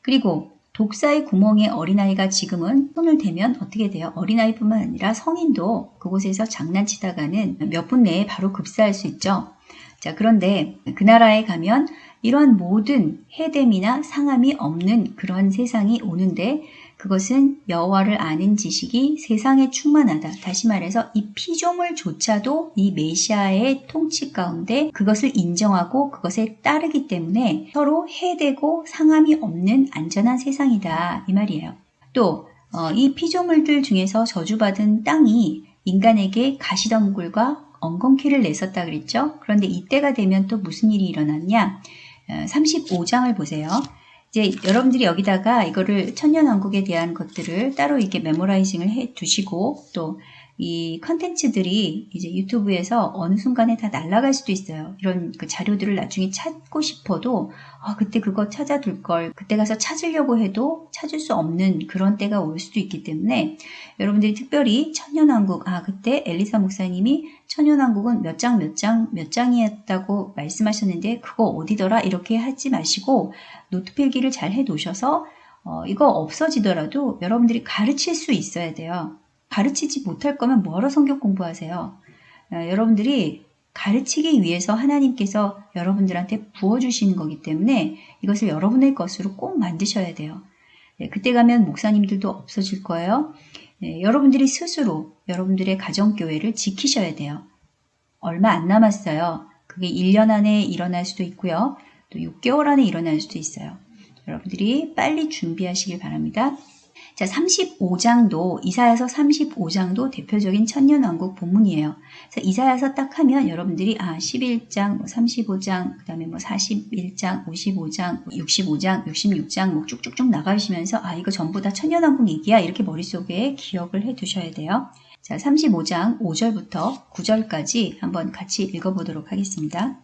그리고 독사의 구멍에 어린아이가 지금은 손을 대면 어떻게 돼요? 어린아이뿐만 아니라 성인도 그곳에서 장난치다가는 몇 분 내에 바로 급사할 수 있죠. 자, 그런데 그 나라에 가면 이러한 모든 해됨이나 상함이 없는 그런 세상이 오는데 그것은 여호와를 아는 지식이 세상에 충만하다. 다시 말해서 이 피조물조차도 이 메시아의 통치 가운데 그것을 인정하고 그것에 따르기 때문에 서로 해되고 상함이 없는 안전한 세상이다. 이 말이에요. 또, 어, 이 피조물들 중에서 저주받은 땅이 인간에게 가시덤굴과 엉겅퀴를 냈었다 그랬죠. 그런데 이때가 되면 또 무슨 일이 일어났냐? 35장을 어, 보세요. 이제 여러분들이 여기다가 이거를 천년왕국에 대한 것들을 따로 이렇게 메모라이징을 해 두시고 또 이 컨텐츠들이 이제 유튜브에서 어느 순간에 다 날아갈 수도 있어요. 이런 그 자료들을 나중에 찾고 싶어도 아, 그때 그거 찾아둘 걸 그때 가서 찾으려고 해도 찾을 수 없는 그런 때가 올 수도 있기 때문에 여러분들이 특별히 천년왕국 아 그때 엘리사 목사님이 천년왕국은 몇 장 몇 장 몇 장이었다고 말씀하셨는데 그거 어디더라 이렇게 하지 마시고 노트 필기를 잘 해 놓으셔서 어, 이거 없어지더라도 여러분들이 가르칠 수 있어야 돼요. 가르치지 못할 거면 뭐하러 성경 공부하세요? 어, 여러분들이 가르치기 위해서 하나님께서 여러분들한테 부어주시는 거기 때문에 이것을 여러분의 것으로 꼭 만드셔야 돼요. 네, 그때 가면 목사님들도 없어질 거예요. 네, 여러분들이 스스로 여러분들의 가정교회를 지키셔야 돼요. 얼마 안 남았어요. 그게 1년 안에 일어날 수도 있고요. 또 6개월 안에 일어날 수도 있어요. 여러분들이 빨리 준비하시길 바랍니다. 자, 35장도 이사야서 35장도 대표적인 천년왕국 본문이에요. 그래서 이사야서 딱 하면 여러분들이 아 11장, 뭐 35장, 그다음에 뭐 41장, 55장, 65장, 66장 뭐 쭉쭉쭉 나가시면서 아 이거 전부 다 천년왕국 얘기야 이렇게 머릿속에 기억을 해 두셔야 돼요. 자, 35장 5절부터 9절까지 한번 같이 읽어보도록 하겠습니다.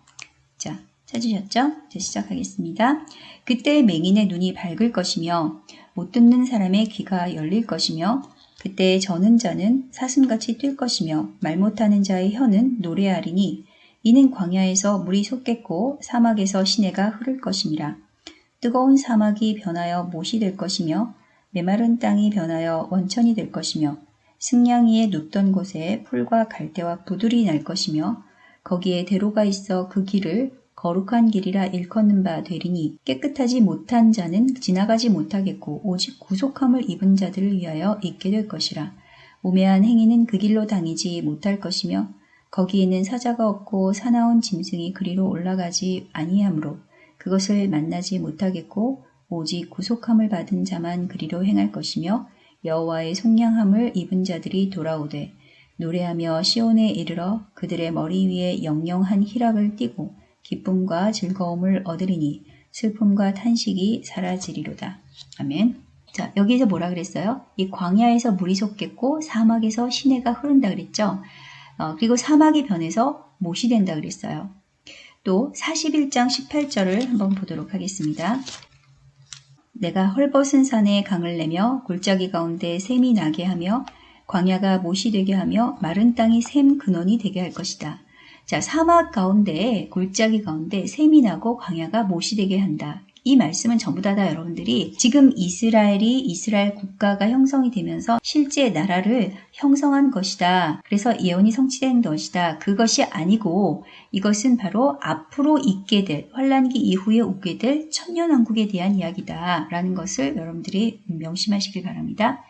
자, 찾으셨죠? 이제 시작하겠습니다. 그때 맹인의 눈이 밝을 것이며 못 듣는 사람의 귀가 열릴 것이며 그때 저는 자는 사슴같이 뛸 것이며 말 못하는 자의 혀는 노래하리니 이는 광야에서 물이 솟겠고 사막에서 시내가 흐를 것이니라. 뜨거운 사막이 변하여 못이 될 것이며 메마른 땅이 변하여 원천이 될 것이며 승냥이에 눕던 곳에 풀과 갈대와 부들이 날 것이며 거기에 대로가 있어 그 길을 거룩한 길이라 일컫는 바 되리니 깨끗하지 못한 자는 지나가지 못하겠고 오직 구속함을 입은 자들을 위하여 있게 될 것이라. 우매한 행위는 그 길로 다니지 못할 것이며 거기에는 사자가 없고 사나운 짐승이 그리로 올라가지 아니하므로 그것을 만나지 못하겠고 오직 구속함을 받은 자만 그리로 행할 것이며 여호와의 속량함을 입은 자들이 돌아오되 노래하며 시온에 이르러 그들의 머리 위에 영영한 희락을 띠고 기쁨과 즐거움을 얻으리니 슬픔과 탄식이 사라지리로다. 아멘. 자, 여기서 뭐라 그랬어요? 이 광야에서 물이 솟겠고 사막에서 시내가 흐른다 그랬죠? 어, 그리고 사막이 변해서 못이 된다 그랬어요. 또 41장 18절을 한번 보도록 하겠습니다. 내가 헐벗은 산에 강을 내며 골짜기 가운데 샘이 나게 하며 광야가 못이 되게 하며 마른 땅이 샘 근원이 되게 할 것이다. 자, 사막 가운데 골짜기 가운데 샘이 나고 광야가 못이 되게 한다. 이 말씀은 전부 다, 다 여러분들이 지금 이스라엘이 이스라엘 국가가 형성이 되면서 실제 나라를 형성한 것이다. 그래서 예언이 성취된 것이다. 그것이 아니고 이것은 바로 앞으로 있게 될 환란기 이후에 오게 될 천년왕국에 대한 이야기다. 라는 것을 여러분들이 명심하시길 바랍니다.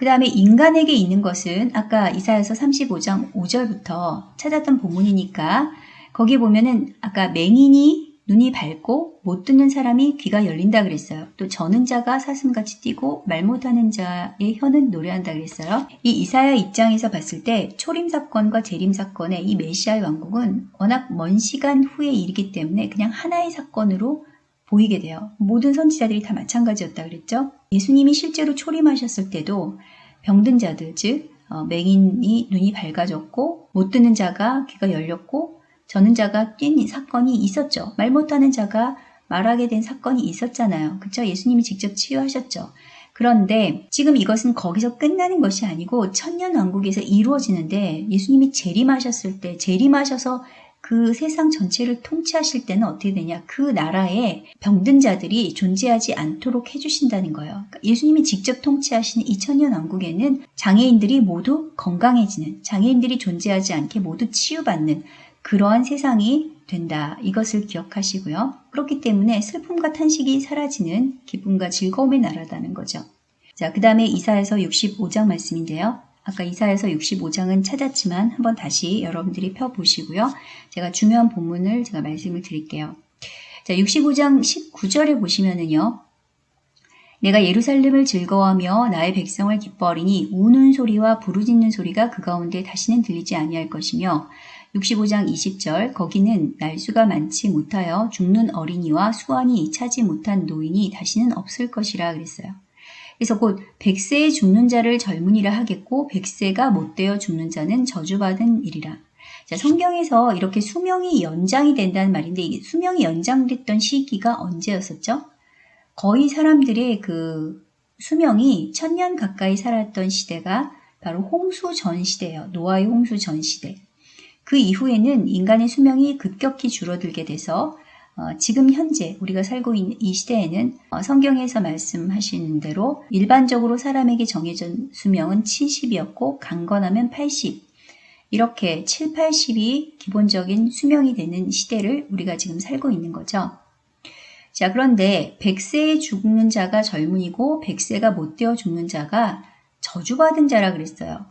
그 다음에 인간에게 있는 것은 아까 이사야서 35장 5절부터 찾았던 본문이니까 거기 보면은 아까 맹인이 눈이 밝고 못 듣는 사람이 귀가 열린다 그랬어요. 또 저는 자가 사슴같이 뛰고 말 못하는 자의 혀는 노래한다 그랬어요. 이 이사야 입장에서 봤을 때 초림 사건과 재림 사건의 이 메시아의 왕국은 워낙 먼 시간 후에 일이기 때문에 그냥 하나의 사건으로 보이게 돼요. 모든 선지자들이 다 마찬가지였다 그랬죠. 예수님이 실제로 초림하셨을 때도 병든 자들, 즉 어, 맹인이 눈이 밝아졌고 못 듣는 자가 귀가 열렸고 저는 자가 뛴 사건이 있었죠. 말 못하는 자가 말하게 된 사건이 있었잖아요. 그쵸? 예수님이 직접 치유하셨죠. 그런데 지금 이것은 거기서 끝나는 것이 아니고 천년 왕국에서 이루어지는데 예수님이 재림하셨을 때 재림하셔서 그 세상 전체를 통치하실 때는 어떻게 되냐? 그 나라에 병든 자들이 존재하지 않도록 해주신다는 거예요. 그러니까 예수님이 직접 통치하시는 2000년 왕국에는 장애인들이 모두 건강해지는, 장애인들이 존재하지 않게 모두 치유받는 그러한 세상이 된다. 이것을 기억하시고요. 그렇기 때문에 슬픔과 탄식이 사라지는 기쁨과 즐거움의 나라다는 거죠. 자, 그 다음에 이사에서 65장 말씀인데요. 아까 이사에서 65장은 찾았지만 한번 다시 여러분들이 펴보시고요. 제가 중요한 본문을 제가 말씀을 드릴게요. 자, 65장 19절에 보시면은요. 내가 예루살렘을 즐거워하며 나의 백성을 기뻐하리니 우는 소리와 부르짖는 소리가 그 가운데 다시는 들리지 아니할 것이며 65장 20절 거기는 날수가 많지 못하여 죽는 어린이와 수완이 차지 못한 노인이 다시는 없을 것이라 그랬어요. 그래서 곧 백세에 죽는 자를 젊은이라 하겠고 백세가 못되어 죽는 자는 저주받은 일이라. 자, 성경에서 이렇게 수명이 연장이 된다는 말인데 이게 수명이 연장됐던 시기가 언제였었죠? 거의 사람들의 그 수명이 천년 가까이 살았던 시대가 바로 홍수 전 시대예요. 노아의 홍수 전 시대. 그 이후에는 인간의 수명이 급격히 줄어들게 돼서 어, 지금 현재 우리가 살고 있는 이 시대에는 어, 성경에서 말씀하시는 대로 일반적으로 사람에게 정해진 수명은 70이었고 강건하면 80 이렇게 7, 80이 기본적인 수명이 되는 시대를 우리가 지금 살고 있는 거죠. 자, 그런데 100세에 죽는 자가 젊은이고 100세가 못 되어 죽는 자가 저주받은 자라 그랬어요.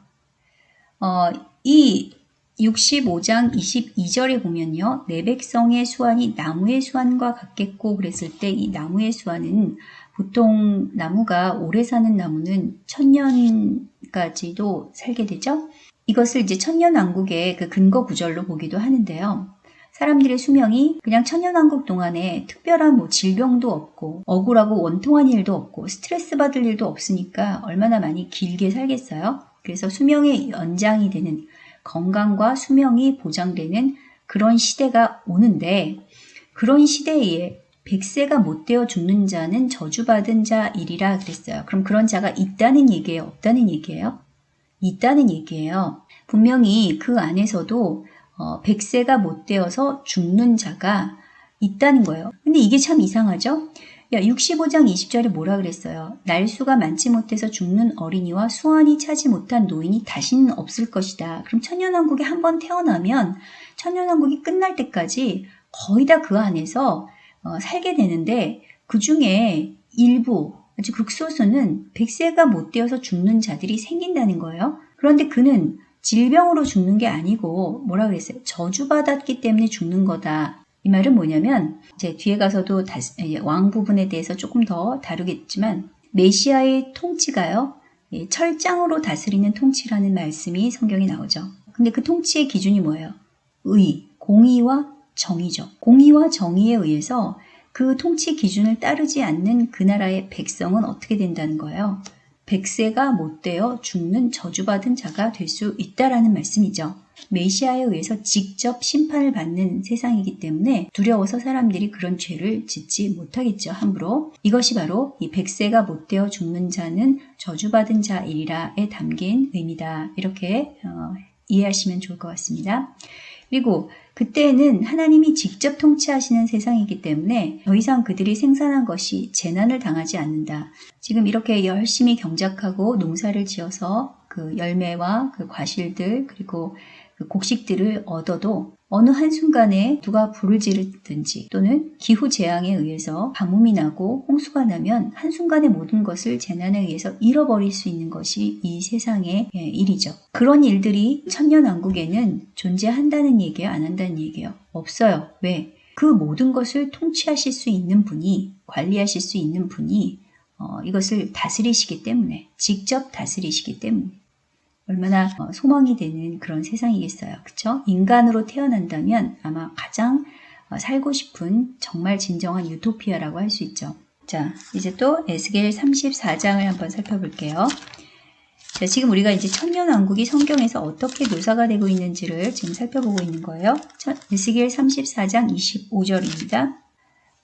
어, 이 65장 22절에 보면요. 내 백성의 수완이 나무의 수완과 같겠고 그랬을 때 이 나무의 수완은 보통 나무가 오래 사는 나무는 천년까지도 살게 되죠. 이것을 이제 천년왕국의 그 근거 구절로 보기도 하는데요. 사람들의 수명이 그냥 천년왕국 동안에 특별한 뭐 질병도 없고 억울하고 원통한 일도 없고 스트레스 받을 일도 없으니까 얼마나 많이 길게 살겠어요. 그래서 수명의 연장이 되는 건강과 수명이 보장되는 그런 시대가 오는데 그런 시대에 100세가 못 되어 죽는 자는 저주받은 자일이라 그랬어요. 그럼 그런 자가 있다는 얘기예요? 없다는 얘기예요? 있다는 얘기예요. 분명히 그 안에서도 어, 100세가 못 되어서 죽는 자가 있다는 거예요. 근데 이게 참 이상하죠? 야, 65장 20절에 뭐라 그랬어요? 날수가 많지 못해서 죽는 어린이와 수완이 차지 못한 노인이 다시는 없을 것이다. 그럼 천년왕국에 한 번 태어나면 천년왕국이 끝날 때까지 거의 다 그 안에서 어, 살게 되는데 그 중에 일부 아주 극소수는 100세가 못 되어서 죽는 자들이 생긴다는 거예요. 그런데 그는 질병으로 죽는 게 아니고 뭐라 그랬어요? 저주받았기 때문에 죽는 거다. 이 말은 뭐냐면 이제 뒤에 가서도 다시, 왕 부분에 대해서 조금 더 다루겠지만 메시아의 통치가요. 철장으로 다스리는 통치라는 말씀이 성경에 나오죠. 근데 그 통치의 기준이 뭐예요? 의, 공의와 정의죠. 공의와 정의에 의해서 그 통치 기준을 따르지 않는 그 나라의 백성은 어떻게 된다는 거예요? 백세가 못되어 죽는 저주받은 자가 될 수 있다라는 말씀이죠. 메시아에 의해서 직접 심판을 받는 세상이기 때문에 두려워서 사람들이 그런 죄를 짓지 못하겠죠. 함부로. 이것이 바로 이 백세가 못되어 죽는 자는 저주받은 자이라에 담긴 의미다. 이렇게 어, 이해하시면 좋을 것 같습니다. 그리고 그때는 하나님이 직접 통치하시는 세상이기 때문에 더 이상 그들이 생산한 것이 재난을 당하지 않는다. 지금 이렇게 열심히 경작하고 농사를 지어서 그 열매와 그 과실들 그리고 그 곡식들을 얻어도 어느 한순간에 누가 불을 지르든지 또는 기후 재앙에 의해서 가뭄이 나고 홍수가 나면 한순간에 모든 것을 재난에 의해서 잃어버릴 수 있는 것이 이 세상의 예, 일이죠. 그런 일들이 천년왕국에는 존재한다는 얘기예요? 안 한다는 얘기예요? 없어요. 왜? 그 모든 것을 통치하실 수 있는 분이 관리하실 수 있는 분이 어, 이것을 다스리시기 때문에 직접 다스리시기 때문에 얼마나 어, 소망이 되는 그런 세상이겠어요. 그쵸? 인간으로 태어난다면 아마 가장 어, 살고 싶은 정말 진정한 유토피아라고 할 수 있죠. 자, 이제 또 에스겔 34장을 한번 살펴볼게요. 자, 지금 우리가 이제 천년왕국이 성경에서 어떻게 묘사가 되고 있는지를 지금 살펴보고 있는 거예요. 에스겔 34장 25절입니다.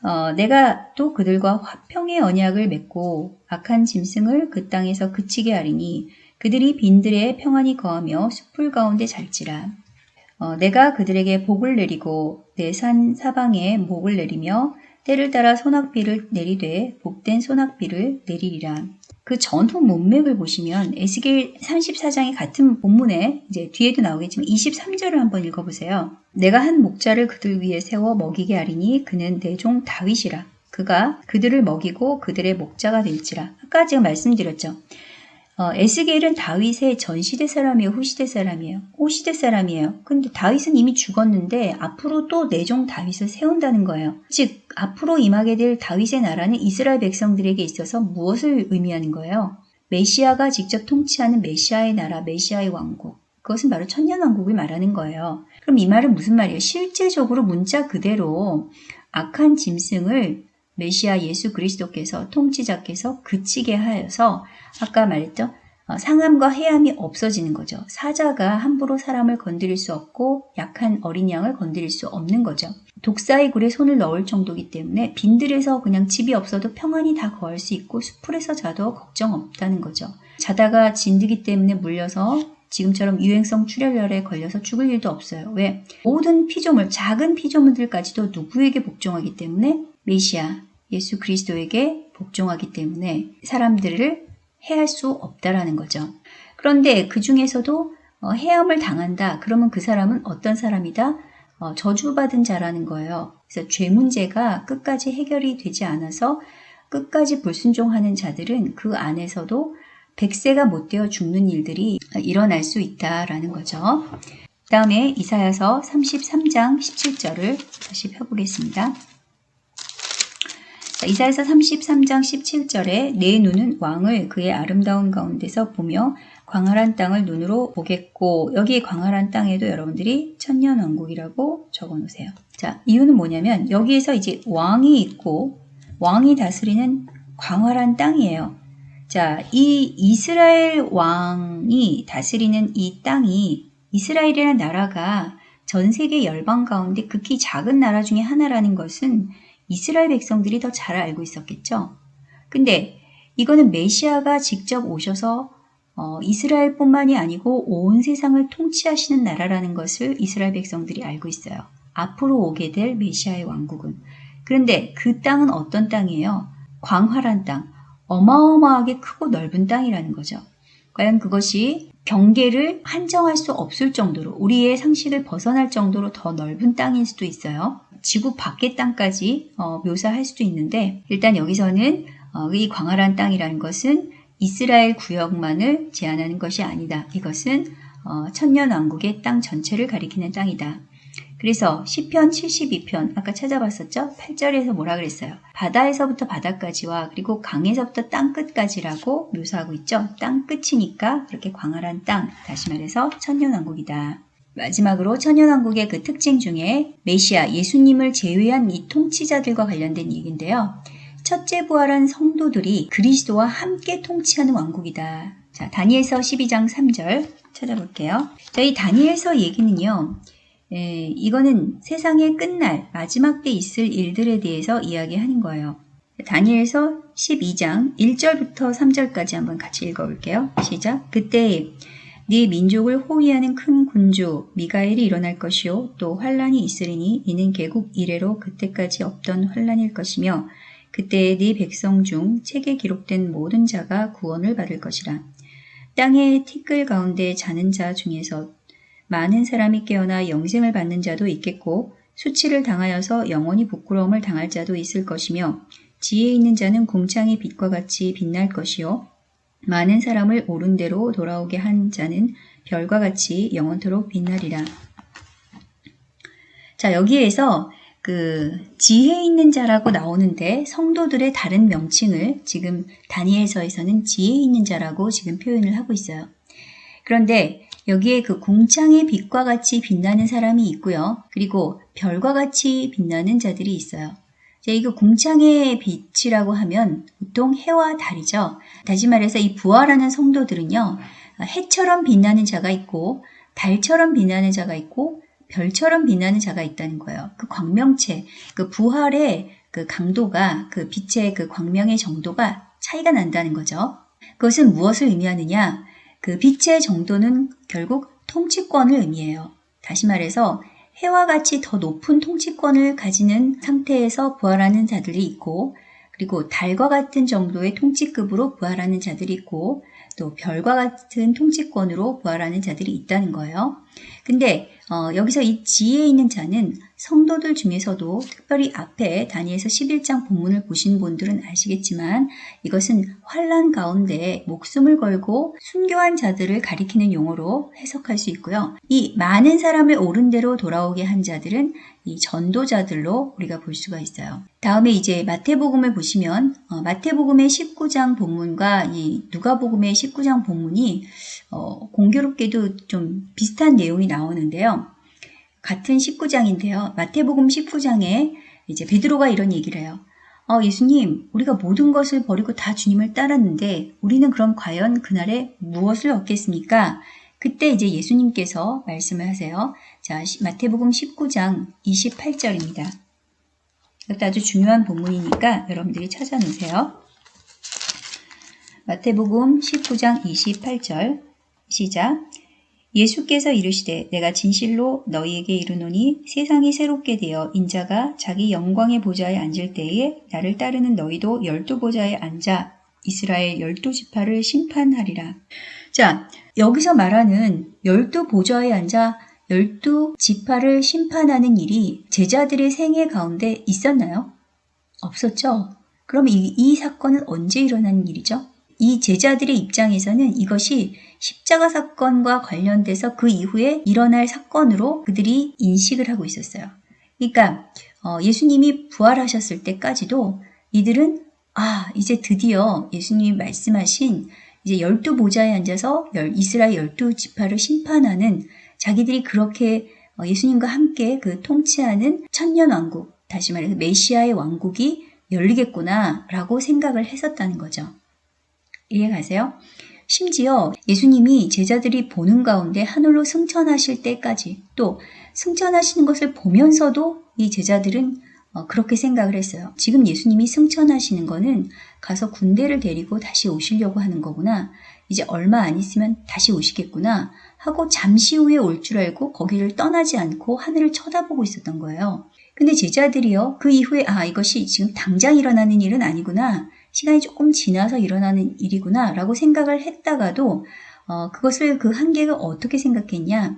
어, 내가 또 그들과 화평의 언약을 맺고 악한 짐승을 그 땅에서 그치게 하리니 그들이 빈들에 평안히 거하며 숲풀 가운데 잘지라. 어, 내가 그들에게 복을 내리고 내 산 사방에 목을 내리며 때를 따라 소낙비를 내리되 복된 소낙비를 내리리라. 그 전후 문맥을 보시면 에스겔 34장의 같은 본문에 이제 뒤에도 나오겠지만 23절을 한번 읽어보세요. 내가 한 목자를 그들 위에 세워 먹이게 하리니 그는 내 종 다윗이라. 그가 그들을 먹이고 그들의 목자가 될지라. 아까 제가 말씀드렸죠. 어, 에스겔은 다윗의 전시대 사람이에요? 후시대 사람이에요? 후시대 사람이에요. 근데 다윗은 이미 죽었는데 앞으로 또 내종 다윗을 세운다는 거예요. 즉 앞으로 임하게 될 다윗의 나라는 이스라엘 백성들에게 있어서 무엇을 의미하는 거예요? 메시아가 직접 통치하는 메시아의 나라, 메시아의 왕국. 그것은 바로 천년 왕국을 말하는 거예요. 그럼 이 말은 무슨 말이에요? 실제적으로 문자 그대로 악한 짐승을 메시아 예수 그리스도께서 통치자께서 그치게 하여서 아까 말했죠. 어, 상함과 해함이 없어지는 거죠. 사자가 함부로 사람을 건드릴 수 없고 약한 어린 양을 건드릴 수 없는 거죠. 독사의 굴에 손을 넣을 정도이기 때문에 빈들에서 그냥 집이 없어도 평안히 다 거할 수 있고 수풀에서 자도 걱정 없다는 거죠. 자다가 진드기 때문에 물려서 지금처럼 유행성 출혈열에 걸려서 죽을 일도 없어요. 왜? 모든 피조물, 작은 피조물들까지도 누구에게 복종하기 때문에 메시아, 예수 그리스도에게 복종하기 때문에 사람들을 해할 수 없다라는 거죠. 그런데 그 중에서도 어, 해함을 당한다. 그러면 그 사람은 어떤 사람이다? 어, 저주받은 자라는 거예요. 그래서 죄 문제가 끝까지 해결이 되지 않아서 끝까지 불순종하는 자들은 그 안에서도 백세가 못 되어 죽는 일들이 일어날 수 있다라는 거죠. 다음에 이사야서 33장 17절을 다시 펴보겠습니다. 이사에서 33장 17절에 내 눈은 왕을 그의 아름다운 가운데서 보며 광활한 땅을 눈으로 보겠고 여기 광활한 땅에도 여러분들이 천년왕국이라고 적어 놓으세요. 자 이유는 뭐냐면 여기에서 이제 왕이 있고 왕이 다스리는 광활한 땅이에요. 자, 이 이스라엘 왕이 다스리는 이 땅이 이스라엘이라는 나라가 전 세계 열방 가운데 극히 작은 나라 중에 하나라는 것은 이스라엘 백성들이 더 잘 알고 있었겠죠. 근데 이거는 메시아가 직접 오셔서 어, 이스라엘뿐만이 아니고 온 세상을 통치하시는 나라라는 것을 이스라엘 백성들이 알고 있어요. 앞으로 오게 될 메시아의 왕국은. 그런데 그 땅은 어떤 땅이에요? 광활한 땅, 어마어마하게 크고 넓은 땅이라는 거죠. 과연 그것이 경계를 한정할 수 없을 정도로 우리의 상식을 벗어날 정도로 더 넓은 땅일 수도 있어요. 지구 밖의 땅까지 어, 묘사할 수도 있는데 일단 여기서는 어, 이 광활한 땅이라는 것은 이스라엘 구역만을 제한하는 것이 아니다. 이것은 어, 천년왕국의 땅 전체를 가리키는 땅이다. 그래서 시편 72편 아까 찾아봤었죠? 8절에서 뭐라 그랬어요? 바다에서부터 바다까지와 그리고 강에서부터 땅 끝까지라고 묘사하고 있죠. 땅 끝이니까 그렇게 광활한 땅, 다시 말해서 천년왕국이다. 마지막으로 천연왕국의 그 특징 중에 메시아 예수님을 제외한 이 통치자들과 관련된 얘기인데요. 첫째 부활한 성도들이 그리스도와 함께 통치하는 왕국이다. 자, 다니엘서 12장 3절 찾아볼게요. 저희 다니엘서 얘기는요. 에, 이거는 세상의 끝날 마지막 때 있을 일들에 대해서 이야기하는 거예요. 다니엘서 12장 1절부터 3절까지 한번 같이 읽어볼게요. 시작. 그때 네 민족을 호위하는 큰 군주 미가엘이 일어날 것이요 또 환란이 있으리니 이는 개국 이래로 그때까지 없던 환란일 것이며 그때 네 백성 중 책에 기록된 모든 자가 구원을 받을 것이라 땅의 티끌 가운데 자는 자 중에서 많은 사람이 깨어나 영생을 받는 자도 있겠고 수치를 당하여서 영원히 부끄러움을 당할 자도 있을 것이며 지혜 있는 자는 궁창의 빛과 같이 빛날 것이요 많은 사람을 옳은 대로 돌아오게 한 자는 별과 같이 영원토록 빛나리라. 자, 여기에서 그 지혜 있는 자라고 나오는데 성도들의 다른 명칭을 지금 다니엘서에서는 지혜 있는 자라고 지금 표현을 하고 있어요. 그런데 여기에 그 궁창의 빛과 같이 빛나는 사람이 있고요. 그리고 별과 같이 빛나는 자들이 있어요. 이거 궁창의 빛이라고 하면 보통 해와 달이죠. 다시 말해서 이 부활하는 성도들은요. 해처럼 빛나는 자가 있고 달처럼 빛나는 자가 있고 별처럼 빛나는 자가 있다는 거예요. 그 광명체, 그 부활의 그 강도가 그 빛의 그 광명의 정도가 차이가 난다는 거죠. 그것은 무엇을 의미하느냐? 그 빛의 정도는 결국 통치권을 의미해요. 다시 말해서 해와 같이 더 높은 통치권을 가지는 상태에서 부활하는 자들이 있고 그리고 달과 같은 정도의 통치급으로 부활하는 자들이 있고 또 별과 같은 통치권으로 부활하는 자들이 있다는 거예요. 근데 어, 여기서 이 지혜에 있는 자는 성도들 중에서도 특별히 앞에 다니엘서 11장 본문을 보신 분들은 아시겠지만 이것은 환란 가운데 목숨을 걸고 순교한 자들을 가리키는 용어로 해석할 수 있고요. 이 많은 사람을 옳은 대로 돌아오게 한 자들은 이 전도자들로 우리가 볼 수가 있어요. 다음에 이제 마태복음을 보시면 어, 마태복음의 19장 본문과 이 누가복음의 19장 본문이 어, 공교롭게도 좀 비슷한 내용이 나오는데요. 같은 19장인데요. 마태복음 19장에 이제 베드로가 이런 얘기를 해요. 어, 예수님, 우리가 모든 것을 버리고 다 주님을 따랐는데 우리는 그럼 과연 그날에 무엇을 얻겠습니까? 그때 이제 예수님께서 말씀을 하세요. 자, 마태복음 19장 28절입니다. 이것도 아주 중요한 본문이니까 여러분들이 찾아놓으세요. 마태복음 19장 28절 시작 예수께서 이르시되 내가 진실로 너희에게 이르노니 세상이 새롭게 되어 인자가 자기 영광의 보좌에 앉을 때에 나를 따르는 너희도 열두 보좌에 앉아 이스라엘 열두 지파를 심판하리라. 자, 여기서 말하는 열두 보좌에 앉아 열두 지파를 심판하는 일이 제자들의 생애 가운데 있었나요? 없었죠. 그럼 이, 이 사건은 언제 일어난 일이죠? 이 제자들의 입장에서는 이것이 십자가 사건과 관련돼서 그 이후에 일어날 사건으로 그들이 인식을 하고 있었어요. 그러니까 어, 예수님이 부활하셨을 때까지도 이들은 아 이제 드디어 예수님이 말씀하신 이제 열두 보좌에 앉아서 이스라엘 열두 지파를 심판하는 자기들이 그렇게 어, 예수님과 함께 그 통치하는 천년 왕국 다시 말해서 메시아의 왕국이 열리겠구나라고 생각을 했었다는 거죠. 이해가세요? 심지어 예수님이 제자들이 보는 가운데 하늘로 승천하실 때까지 또 승천하시는 것을 보면서도 이 제자들은 어, 그렇게 생각을 했어요. 지금 예수님이 승천하시는 거는 가서 군대를 데리고 다시 오시려고 하는 거구나. 이제 얼마 안 있으면 다시 오시겠구나 하고 잠시 후에 올 줄 알고 거기를 떠나지 않고 하늘을 쳐다보고 있었던 거예요. 근데 제자들이요. 그 이후에 아 이것이 지금 당장 일어나는 일은 아니구나. 시간이 조금 지나서 일어나는 일이구나 라고 생각을 했다가도 어, 그것을 그 한계가 어떻게 생각했냐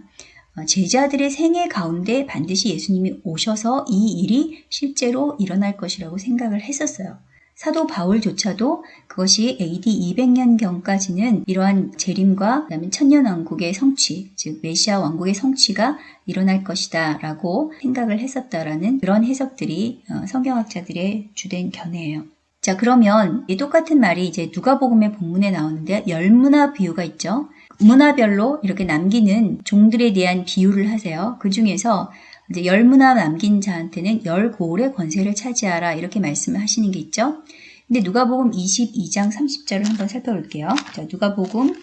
어, 제자들의 생애 가운데 반드시 예수님이 오셔서 이 일이 실제로 일어날 것이라고 생각을 했었어요. 사도 바울조차도 그것이 AD 200년경까지는 이러한 재림과 그다음에 천년왕국의 성취, 즉 메시아 왕국의 성취가 일어날 것이다 라고 생각을 했었다라는 그런 해석들이 어, 성경학자들의 주된 견해예요. 자, 그러면 이 똑같은 말이 이제 누가복음의 본문에 나오는데 열문화 비유가 있죠. 문화별로 이렇게 남기는 종들에 대한 비유를 하세요. 그 중에서 이제 열 문화 남긴 자한테는 열 고울의 권세를 차지하라 이렇게 말씀을 하시는 게 있죠. 근데 누가복음 22장 30절을 한번 살펴볼게요. 자, 누가복음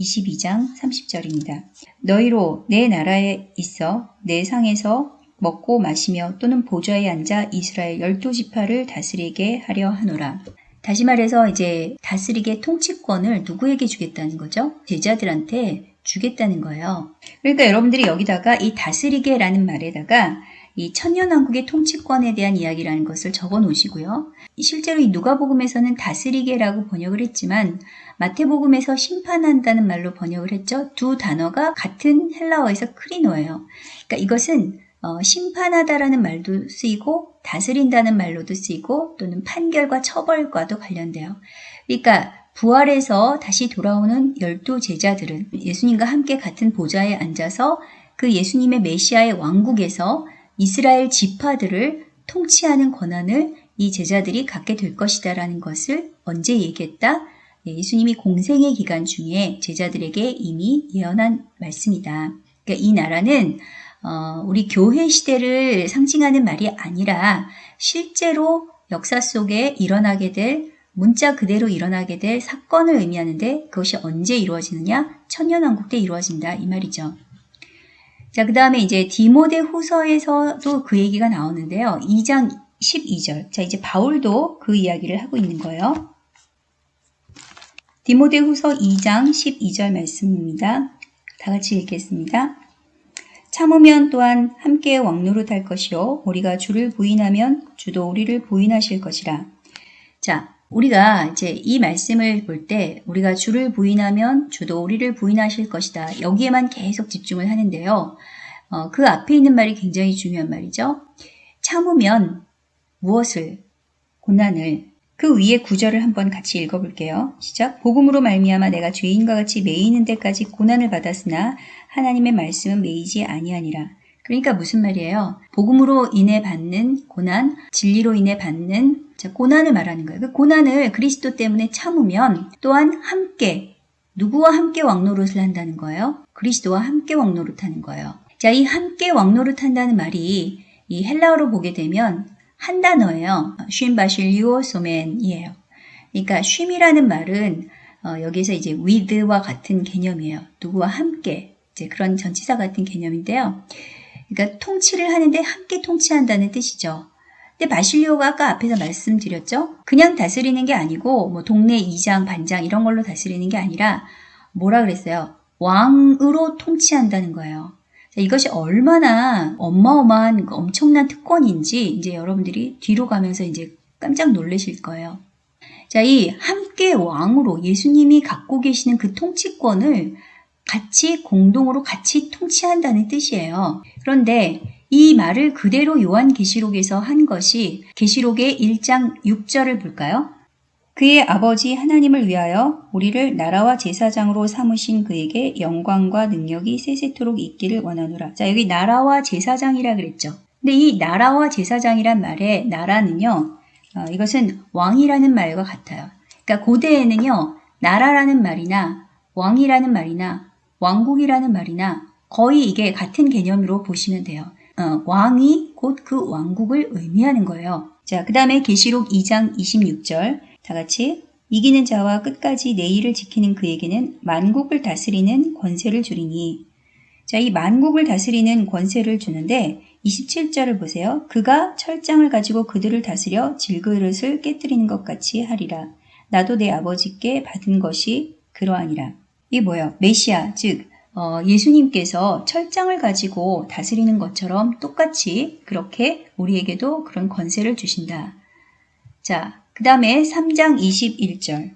22장 30절입니다. 너희로 내 나라에 있어 내 상에서 먹고 마시며 또는 보좌에 앉아 이스라엘 열두 지파를 다스리게 하려 하노라. 다시 말해서 이제 다스리게 통치권을 누구에게 주겠다는 거죠? 제자들한테 주겠다는 거예요. 그러니까 여러분들이 여기다가 이 다스리게라는 말에다가 이 천년왕국의 통치권에 대한 이야기라는 것을 적어 놓으시고요. 실제로 이 누가복음에서는 다스리게라고 번역을 했지만 마태복음에서 심판한다는 말로 번역을 했죠. 두 단어가 같은 헬라어에서 크리노예요. 그러니까 이것은 어, 심판하다라는 말도 쓰이고 다스린다는 말로도 쓰이고 또는 판결과 처벌과도 관련돼요. 그러니까 부활해서 다시 돌아오는 열두 제자들은 예수님과 함께 같은 보좌에 앉아서 그 예수님의 메시아의 왕국에서 이스라엘 지파들을 통치하는 권한을 이 제자들이 갖게 될 것이다라는 것을 언제 얘기했다? 예, 예수님이 공생의 기간 중에 제자들에게 이미 예언한 말씀이다. 그러니까 이 나라는 어, 우리 교회 시대를 상징하는 말이 아니라 실제로 역사 속에 일어나게 될 문자 그대로 일어나게 될 사건을 의미하는데 그것이 언제 이루어지느냐? 천년왕국 때 이루어진다 이 말이죠. 자, 그 다음에 이제 디모데 후서에서도 그 얘기가 나오는데요. 2장 12절. 자, 이제 바울도 그 이야기를 하고 있는 거예요. 디모데 후서 2장 12절 말씀입니다. 다 같이 읽겠습니다. 참으면 또한 함께 왕노릇할 것이요 우리가 주를 부인하면 주도 우리를 부인하실 것이라. 자, 우리가 이제 이 말씀을 볼 때 우리가 주를 부인하면 주도 우리를 부인하실 것이다. 여기에만 계속 집중을 하는데요. 어, 그 앞에 있는 말이 굉장히 중요한 말이죠. 참으면 무엇을 고난을 그 위에 구절을 한번 같이 읽어볼게요. 시작. 복음으로 말미암아 내가 죄인과 같이 매이는 데까지 고난을 받았으나 하나님의 말씀은 매이지 아니하니라. 그러니까 무슨 말이에요? 복음으로 인해 받는 고난, 진리로 인해 받는 자, 고난을 말하는 거예요. 그 고난을 그리스도 때문에 참으면 또한 함께 누구와 함께 왕노릇을 한다는 거예요? 그리스도와 함께 왕노릇하는 거예요. 자, 이 함께 왕노릇한다는 말이 이 헬라어로 보게 되면 한 단어예요. 쉼 바실리오 소맨이에요. 그러니까 쉼이라는 말은 어, 여기서 이제 with와 같은 개념이에요. 누구와 함께 이제 그런 전치사 같은 개념인데요. 그러니까 통치를 하는데 함께 통치한다는 뜻이죠. 근데 바실리오가 아까 앞에서 말씀드렸죠. 그냥 다스리는 게 아니고 뭐 동네 이장, 반장 이런 걸로 다스리는 게 아니라 뭐라 그랬어요? 왕으로 통치한다는 거예요. 이것이 얼마나 어마어마한 그 엄청난 특권인지 이제 여러분들이 뒤로 가면서 이제 깜짝 놀라실 거예요. 자, 이 함께 왕으로 예수님이 갖고 계시는 그 통치권을 같이 공동으로 같이 통치한다는 뜻이에요. 그런데 이 말을 그대로 요한계시록에서 한 것이 계시록의 1장 6절을 볼까요? 그의 아버지 하나님을 위하여 우리를 나라와 제사장으로 삼으신 그에게 영광과 능력이 세세토록 있기를 원하노라. 자, 여기 나라와 제사장이라 그랬죠. 근데 이 나라와 제사장이란 말의 나라는요, 어, 이것은 왕이라는 말과 같아요. 그러니까 고대에는요, 나라라는 말이나 왕이라는 말이나 왕국이라는 말이나 거의 이게 같은 개념으로 보시면 돼요. 어, 왕이 곧 그 왕국을 의미하는 거예요. 자, 그 다음에 계시록 2장 26절 다 같이 이기는 자와 끝까지 내일을 지키는 그에게는 만국을 다스리는 권세를 주리니 자, 이 만국을 다스리는 권세를 주는데 27절을 보세요. 그가 철장을 가지고 그들을 다스려 질그릇을 깨뜨리는 것 같이 하리라. 나도 내 아버지께 받은 것이 그러하니라. 이 뭐예요? 메시아, 즉 어, 예수님께서 철장을 가지고 다스리는 것처럼 똑같이 그렇게 우리에게도 그런 권세를 주신다. 자, 그 다음에 3장 21절.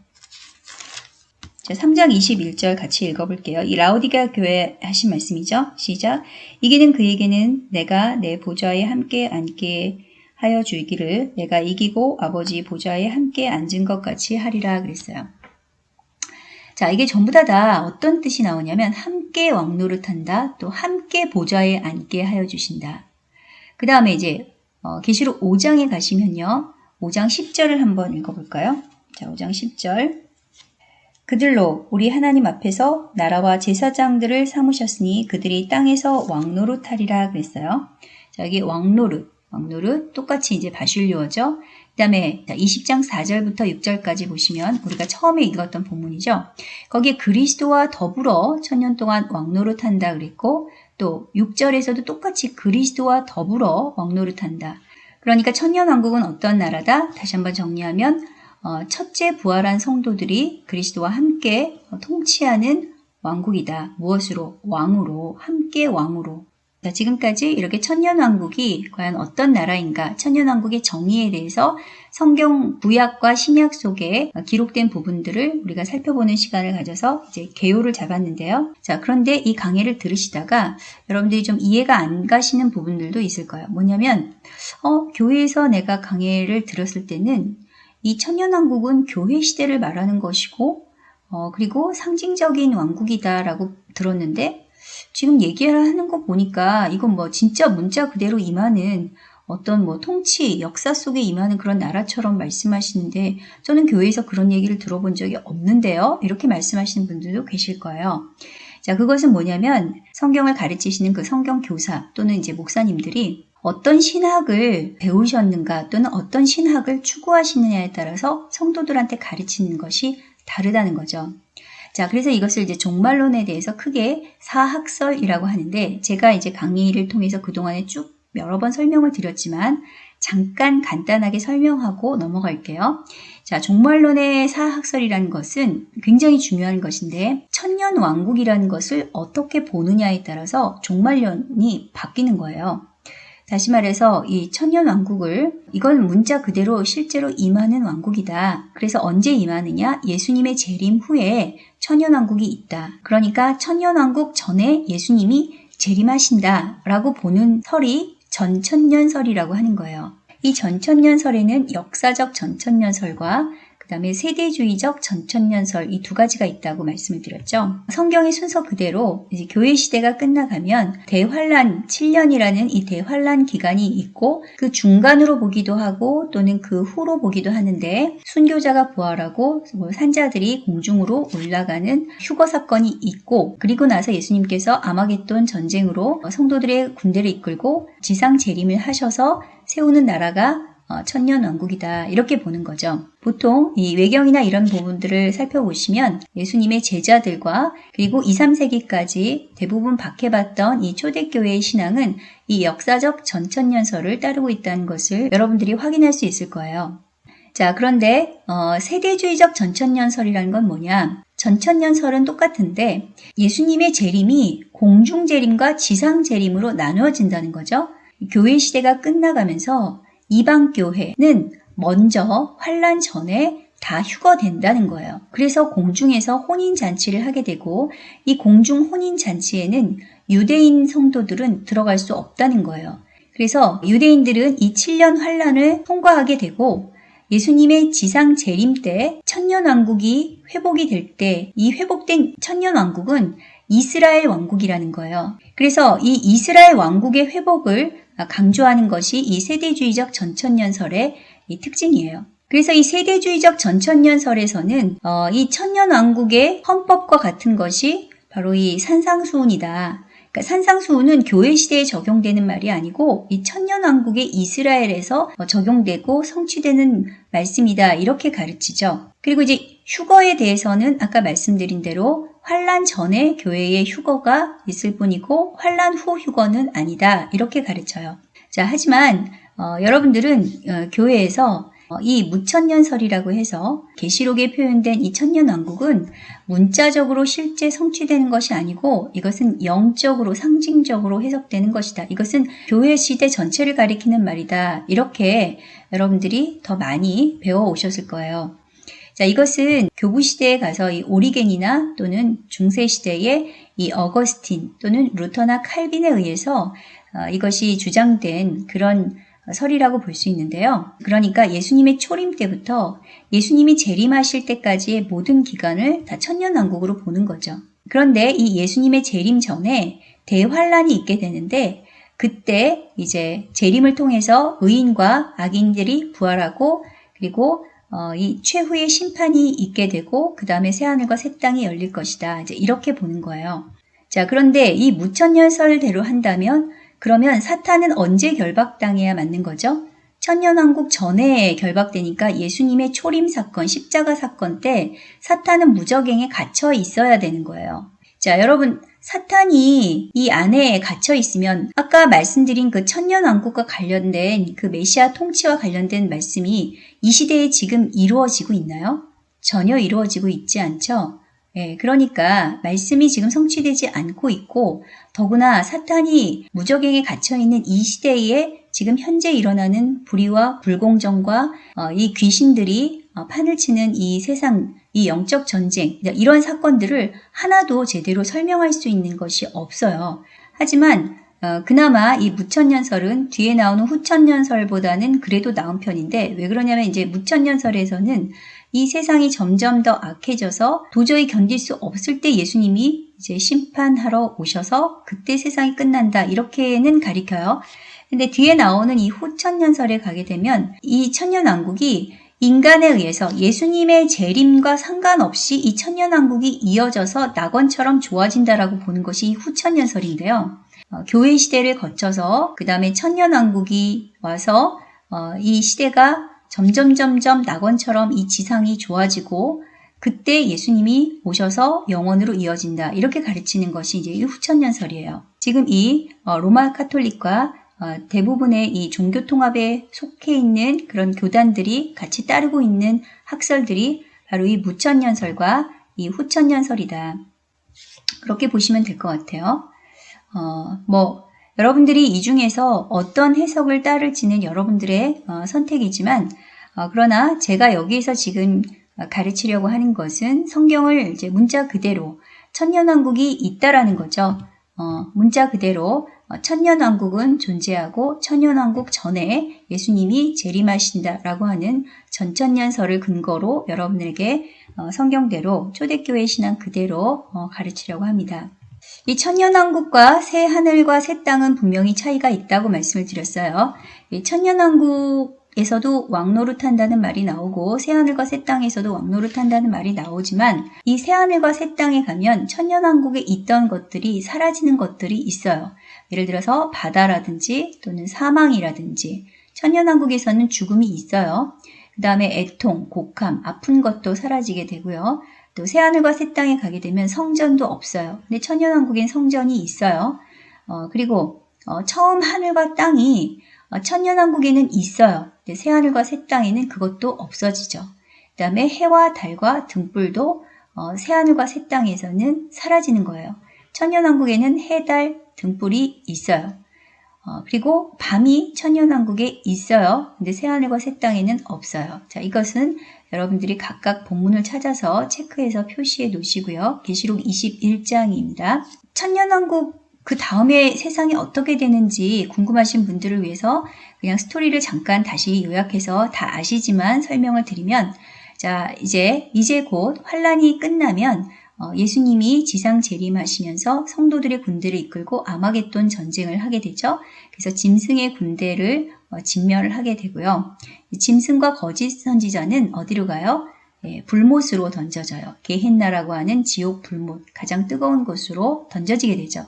자, 3장 21절 같이 읽어볼게요. 이 라우디가 교회 하신 말씀이죠. 시작. 이기는 그에게는 내가 내 보좌에 함께 앉게 하여 주기를 내가 이기고 아버지 보좌에 함께 앉은 것 같이 하리라 그랬어요. 자, 이게 전부 다, 다 어떤 뜻이 나오냐면 함께 왕노릇한다, 또 함께 보좌에 앉게 하여 주신다. 그 다음에 이제 어, 계시록 5장에 가시면요. 5장 10절을 한번 읽어볼까요? 자, 5장 10절. 그들로 우리 하나님 앞에서 나라와 제사장들을 삼으셨으니 그들이 땅에서 왕노릇 하리라 그랬어요. 자, 여기 왕노릇, 왕노릇 똑같이 이제 바실료어죠. 그 다음에 20장 4절부터 6절까지 보시면 우리가 처음에 읽었던 본문이죠. 거기에 그리스도와 더불어 천년 동안 왕노릇한다 그랬고 또 6절에서도 똑같이 그리스도와 더불어 왕노릇한다. 그러니까 천년왕국은 어떤 나라다? 다시 한번 정리하면 어, 첫째 부활한 성도들이 그리스도와 함께 통치하는 왕국이다. 무엇으로? 왕으로, 함께 왕으로. 자, 지금까지 이렇게 천년왕국이 과연 어떤 나라인가, 천년왕국의 정의에 대해서 성경 구약과 신약 속에 기록된 부분들을 우리가 살펴보는 시간을 가져서 이제 개요를 잡았는데요. 자, 그런데 이 강의를 들으시다가 여러분들이 좀 이해가 안 가시는 부분들도 있을 거예요. 뭐냐면, 어, 교회에서 내가 강의를 들었을 때는 이 천년왕국은 교회 시대를 말하는 것이고, 어, 그리고 상징적인 왕국이다라고 들었는데, 지금 얘기하는 거 보니까 이건 뭐 진짜 문자 그대로 임하는 어떤 뭐 통치, 역사 속에 임하는 그런 나라처럼 말씀하시는데 저는 교회에서 그런 얘기를 들어본 적이 없는데요. 이렇게 말씀하시는 분들도 계실 거예요. 자, 그것은 뭐냐면 성경을 가르치시는 그 성경 교사 또는 이제 목사님들이 어떤 신학을 배우셨는가 또는 어떤 신학을 추구하시느냐에 따라서 성도들한테 가르치는 것이 다르다는 거죠. 자, 그래서 이것을 이제 종말론에 대해서 크게 사학설이라고 하는데 제가 이제 강의를 통해서 그동안에 쭉 여러 번 설명을 드렸지만 잠깐 간단하게 설명하고 넘어갈게요. 자, 종말론의 사학설이라는 것은 굉장히 중요한 것인데 천년 왕국이라는 것을 어떻게 보느냐에 따라서 종말론이 바뀌는 거예요. 다시 말해서 이 천년 왕국을 이건 문자 그대로 실제로 임하는 왕국이다. 그래서 언제 임하느냐? 예수님의 재림 후에 천년 왕국이 있다. 그러니까 천년 왕국 전에 예수님이 재림하신다라고 보는 설이 전천년설이라고 하는 거예요. 이 전천년설에는 역사적 전천년설과 그 다음에 세대주의적 전천년설 이 두 가지가 있다고 말씀을 드렸죠. 성경의 순서 그대로 이제 교회 시대가 끝나가면 대환란 7년이라는 이 대환란 기간이 있고 그 중간으로 보기도 하고 또는 그 후로 보기도 하는데 순교자가 부활하고 뭐 산자들이 공중으로 올라가는 휴거 사건이 있고 그리고 나서 예수님께서 아마겟돈 전쟁으로 성도들의 군대를 이끌고 지상 재림을 하셔서 세우는 나라가 어, 천년 왕국이다 이렇게 보는 거죠. 보통 이 외경이나 이런 부분들을 살펴보시면 예수님의 제자들과 그리고 2, 3세기까지 대부분 박해받던 이 초대교회의 신앙은 이 역사적 전천년설을 따르고 있다는 것을 여러분들이 확인할 수 있을 거예요. 자, 그런데 어, 세대주의적 전천년설이라는 건 뭐냐? 전천년설은 똑같은데 예수님의 재림이 공중 재림과 지상 재림으로 나누어진다는 거죠. 교회 시대가 끝나가면서 이방 교회는 먼저 환란 전에 다 휴거된다는 거예요. 그래서 공중에서 혼인 잔치를 하게 되고 이 공중 혼인 잔치에는 유대인 성도들은 들어갈 수 없다는 거예요. 그래서 유대인들은 이 7년 환란을 통과하게 되고 예수님의 지상 재림 때 천년 왕국이 회복이 될 때 이 회복된 천년 왕국은 이스라엘 왕국이라는 거예요. 그래서 이 이스라엘 왕국의 회복을 강조하는 것이 이 세대주의적 전천년설의 이 특징이에요. 그래서 이 세대주의적 전천년설에서는 어, 이 천년왕국의 헌법과 같은 것이 바로 이 산상수훈이다. 그러니까 산상수훈은 교회 시대에 적용되는 말이 아니고 이 천년왕국의 이스라엘에서 어, 적용되고 성취되는 말씀이다. 이렇게 가르치죠. 그리고 이제 휴거에 대해서는 아까 말씀드린 대로 환란 전에 교회에 휴거가 있을 뿐이고 환란 후 휴거는 아니다. 이렇게 가르쳐요. 자, 하지만 어, 여러분들은 어, 교회에서 어, 이 무천년설이라고 해서 계시록에 표현된 이 천년 왕국은 문자적으로 실제 성취되는 것이 아니고 이것은 영적으로 상징적으로 해석되는 것이다. 이것은 교회 시대 전체를 가리키는 말이다. 이렇게 여러분들이 더 많이 배워 오셨을 거예요. 자, 이것은 교부 시대에 가서 이 오리겐이나 또는 중세 시대의 이 어거스틴 또는 루터나 칼빈에 의해서 어, 이것이 주장된 그런 설이라고 볼 수 있는데요. 그러니까 예수님의 초림 때부터 예수님이 재림하실 때까지의 모든 기간을 다 천년왕국으로 보는 거죠. 그런데 이 예수님의 재림 전에 대환란이 있게 되는데 그때 이제 재림을 통해서 의인과 악인들이 부활하고 그리고 어, 이 최후의 심판이 있게 되고 그 다음에 새하늘과 새 땅이 열릴 것이다. 이제 이렇게 보는 거예요. 자 그런데 이 무천년설대로 한다면 그러면 사탄은 언제 결박당해야 맞는 거죠? 천년왕국 전에 결박되니까 예수님의 초림 사건, 십자가 사건 때 사탄은 무적행에 갇혀 있어야 되는 거예요. 자, 여러분, 사탄이 이 안에 갇혀 있으면 아까 말씀드린 그 천년왕국과 관련된 그 메시아 통치와 관련된 말씀이 이 시대에 지금 이루어지고 있나요? 전혀 이루어지고 있지 않죠? 예, 그러니까 말씀이 지금 성취되지 않고 있고 더구나 사탄이 무적행에 gat혀 있는 이 시대에 지금 현재 일어나는 불의와 불공정과 어, 이 귀신들이 어, 판을 치는 이 세상 이 영적 전쟁 이런 사건들을 하나도 제대로 설명할 수 있는 것이 없어요. 하지만 어, 그나마 이 무천년설은 뒤에 나오는 후천년설보다는 그래도 나은 편인데 왜 그러냐면 이제 무천년설에서는 이 세상이 점점 더 악해져서 도저히 견딜 수 없을 때 예수님이 이제 심판하러 오셔서 그때 세상이 끝난다 이렇게는 가리켜요. 근데 뒤에 나오는 이 후천년설에 가게 되면 이 천년왕국이 인간에 의해서 예수님의 재림과 상관없이 이 천년왕국이 이어져서 낙원처럼 좋아진다라고 보는 것이 후천년설인데요. 어, 교회 시대를 거쳐서 그 다음에 천년왕국이 와서 어, 이 시대가 점점 점점 낙원처럼 이 지상이 좋아지고 그때 예수님이 오셔서 영원으로 이어진다 이렇게 가르치는 것이 이제 후천년설이에요. 지금 이 어, 로마 카톨릭과 어, 대부분의 이 종교 통합에 속해 있는 그런 교단들이 같이 따르고 있는 학설들이 바로 이 무천년설과 이 후천년설이다. 그렇게 보시면 될 것 같아요. 어, 뭐 여러분들이 이 중에서 어떤 해석을 따를지는 여러분들의 어, 선택이지만 어, 그러나 제가 여기에서 지금 가르치려고 하는 것은 성경을 이제 문자 그대로 천년왕국이 있다라는 거죠. 어, 문자 그대로 어, 천년왕국은 존재하고 천년왕국 전에 예수님이 재림하신다라고 하는 전천년설을 근거로 여러분에게 어, 성경대로 초대교회 신앙 그대로 어, 가르치려고 합니다. 이 천년왕국과 새 하늘과 새 땅은 분명히 차이가 있다고 말씀을 드렸어요. 이 천년왕국에서도 왕노릇한다는 말이 나오고 새하늘과 새 땅에서도 왕노릇한다는 말이 나오지만 이 새하늘과 새 땅에 가면 천년왕국에 있던 것들이 사라지는 것들이 있어요. 예를 들어서 바다라든지 또는 사망이라든지 천년왕국에서는 죽음이 있어요. 그 다음에 애통, 곡함, 아픈 것도 사라지게 되고요. 또 새하늘과 새 땅에 가게 되면 성전도 없어요. 근데 천년왕국엔 성전이 있어요. 어, 그리고 어, 처음 하늘과 땅이 어, 천년왕국에는 있어요. 근데 새하늘과 새 땅에는 그것도 없어지죠. 그 다음에 해와 달과 등불도 어, 새하늘과 새 땅에서는 사라지는 거예요. 천년왕국에는 해, 달, 등불이 있어요. 어, 그리고 밤이 천년왕국에 있어요. 근데 새하늘과 새 땅에는 없어요. 자, 이것은 여러분들이 각각 본문을 찾아서 체크해서 표시해 놓으시고요. 계시록 21장입니다. 천년왕국 그 다음에 세상이 어떻게 되는지 궁금하신 분들을 위해서 그냥 스토리를 잠깐 다시 요약해서 다 아시지만 설명을 드리면 자 이제 이제 곧 환란이 끝나면 어, 예수님이 지상 재림하시면서 성도들의 군대를 이끌고 아마겟돈 전쟁을 하게 되죠. 그래서 짐승의 군대를 어, 진멸을 하게 되고요. 짐승과 거짓 선지자는 어디로 가요? 예, 불못으로 던져져요. 게헨나라고 하는 지옥 불못, 가장 뜨거운 곳으로 던져지게 되죠.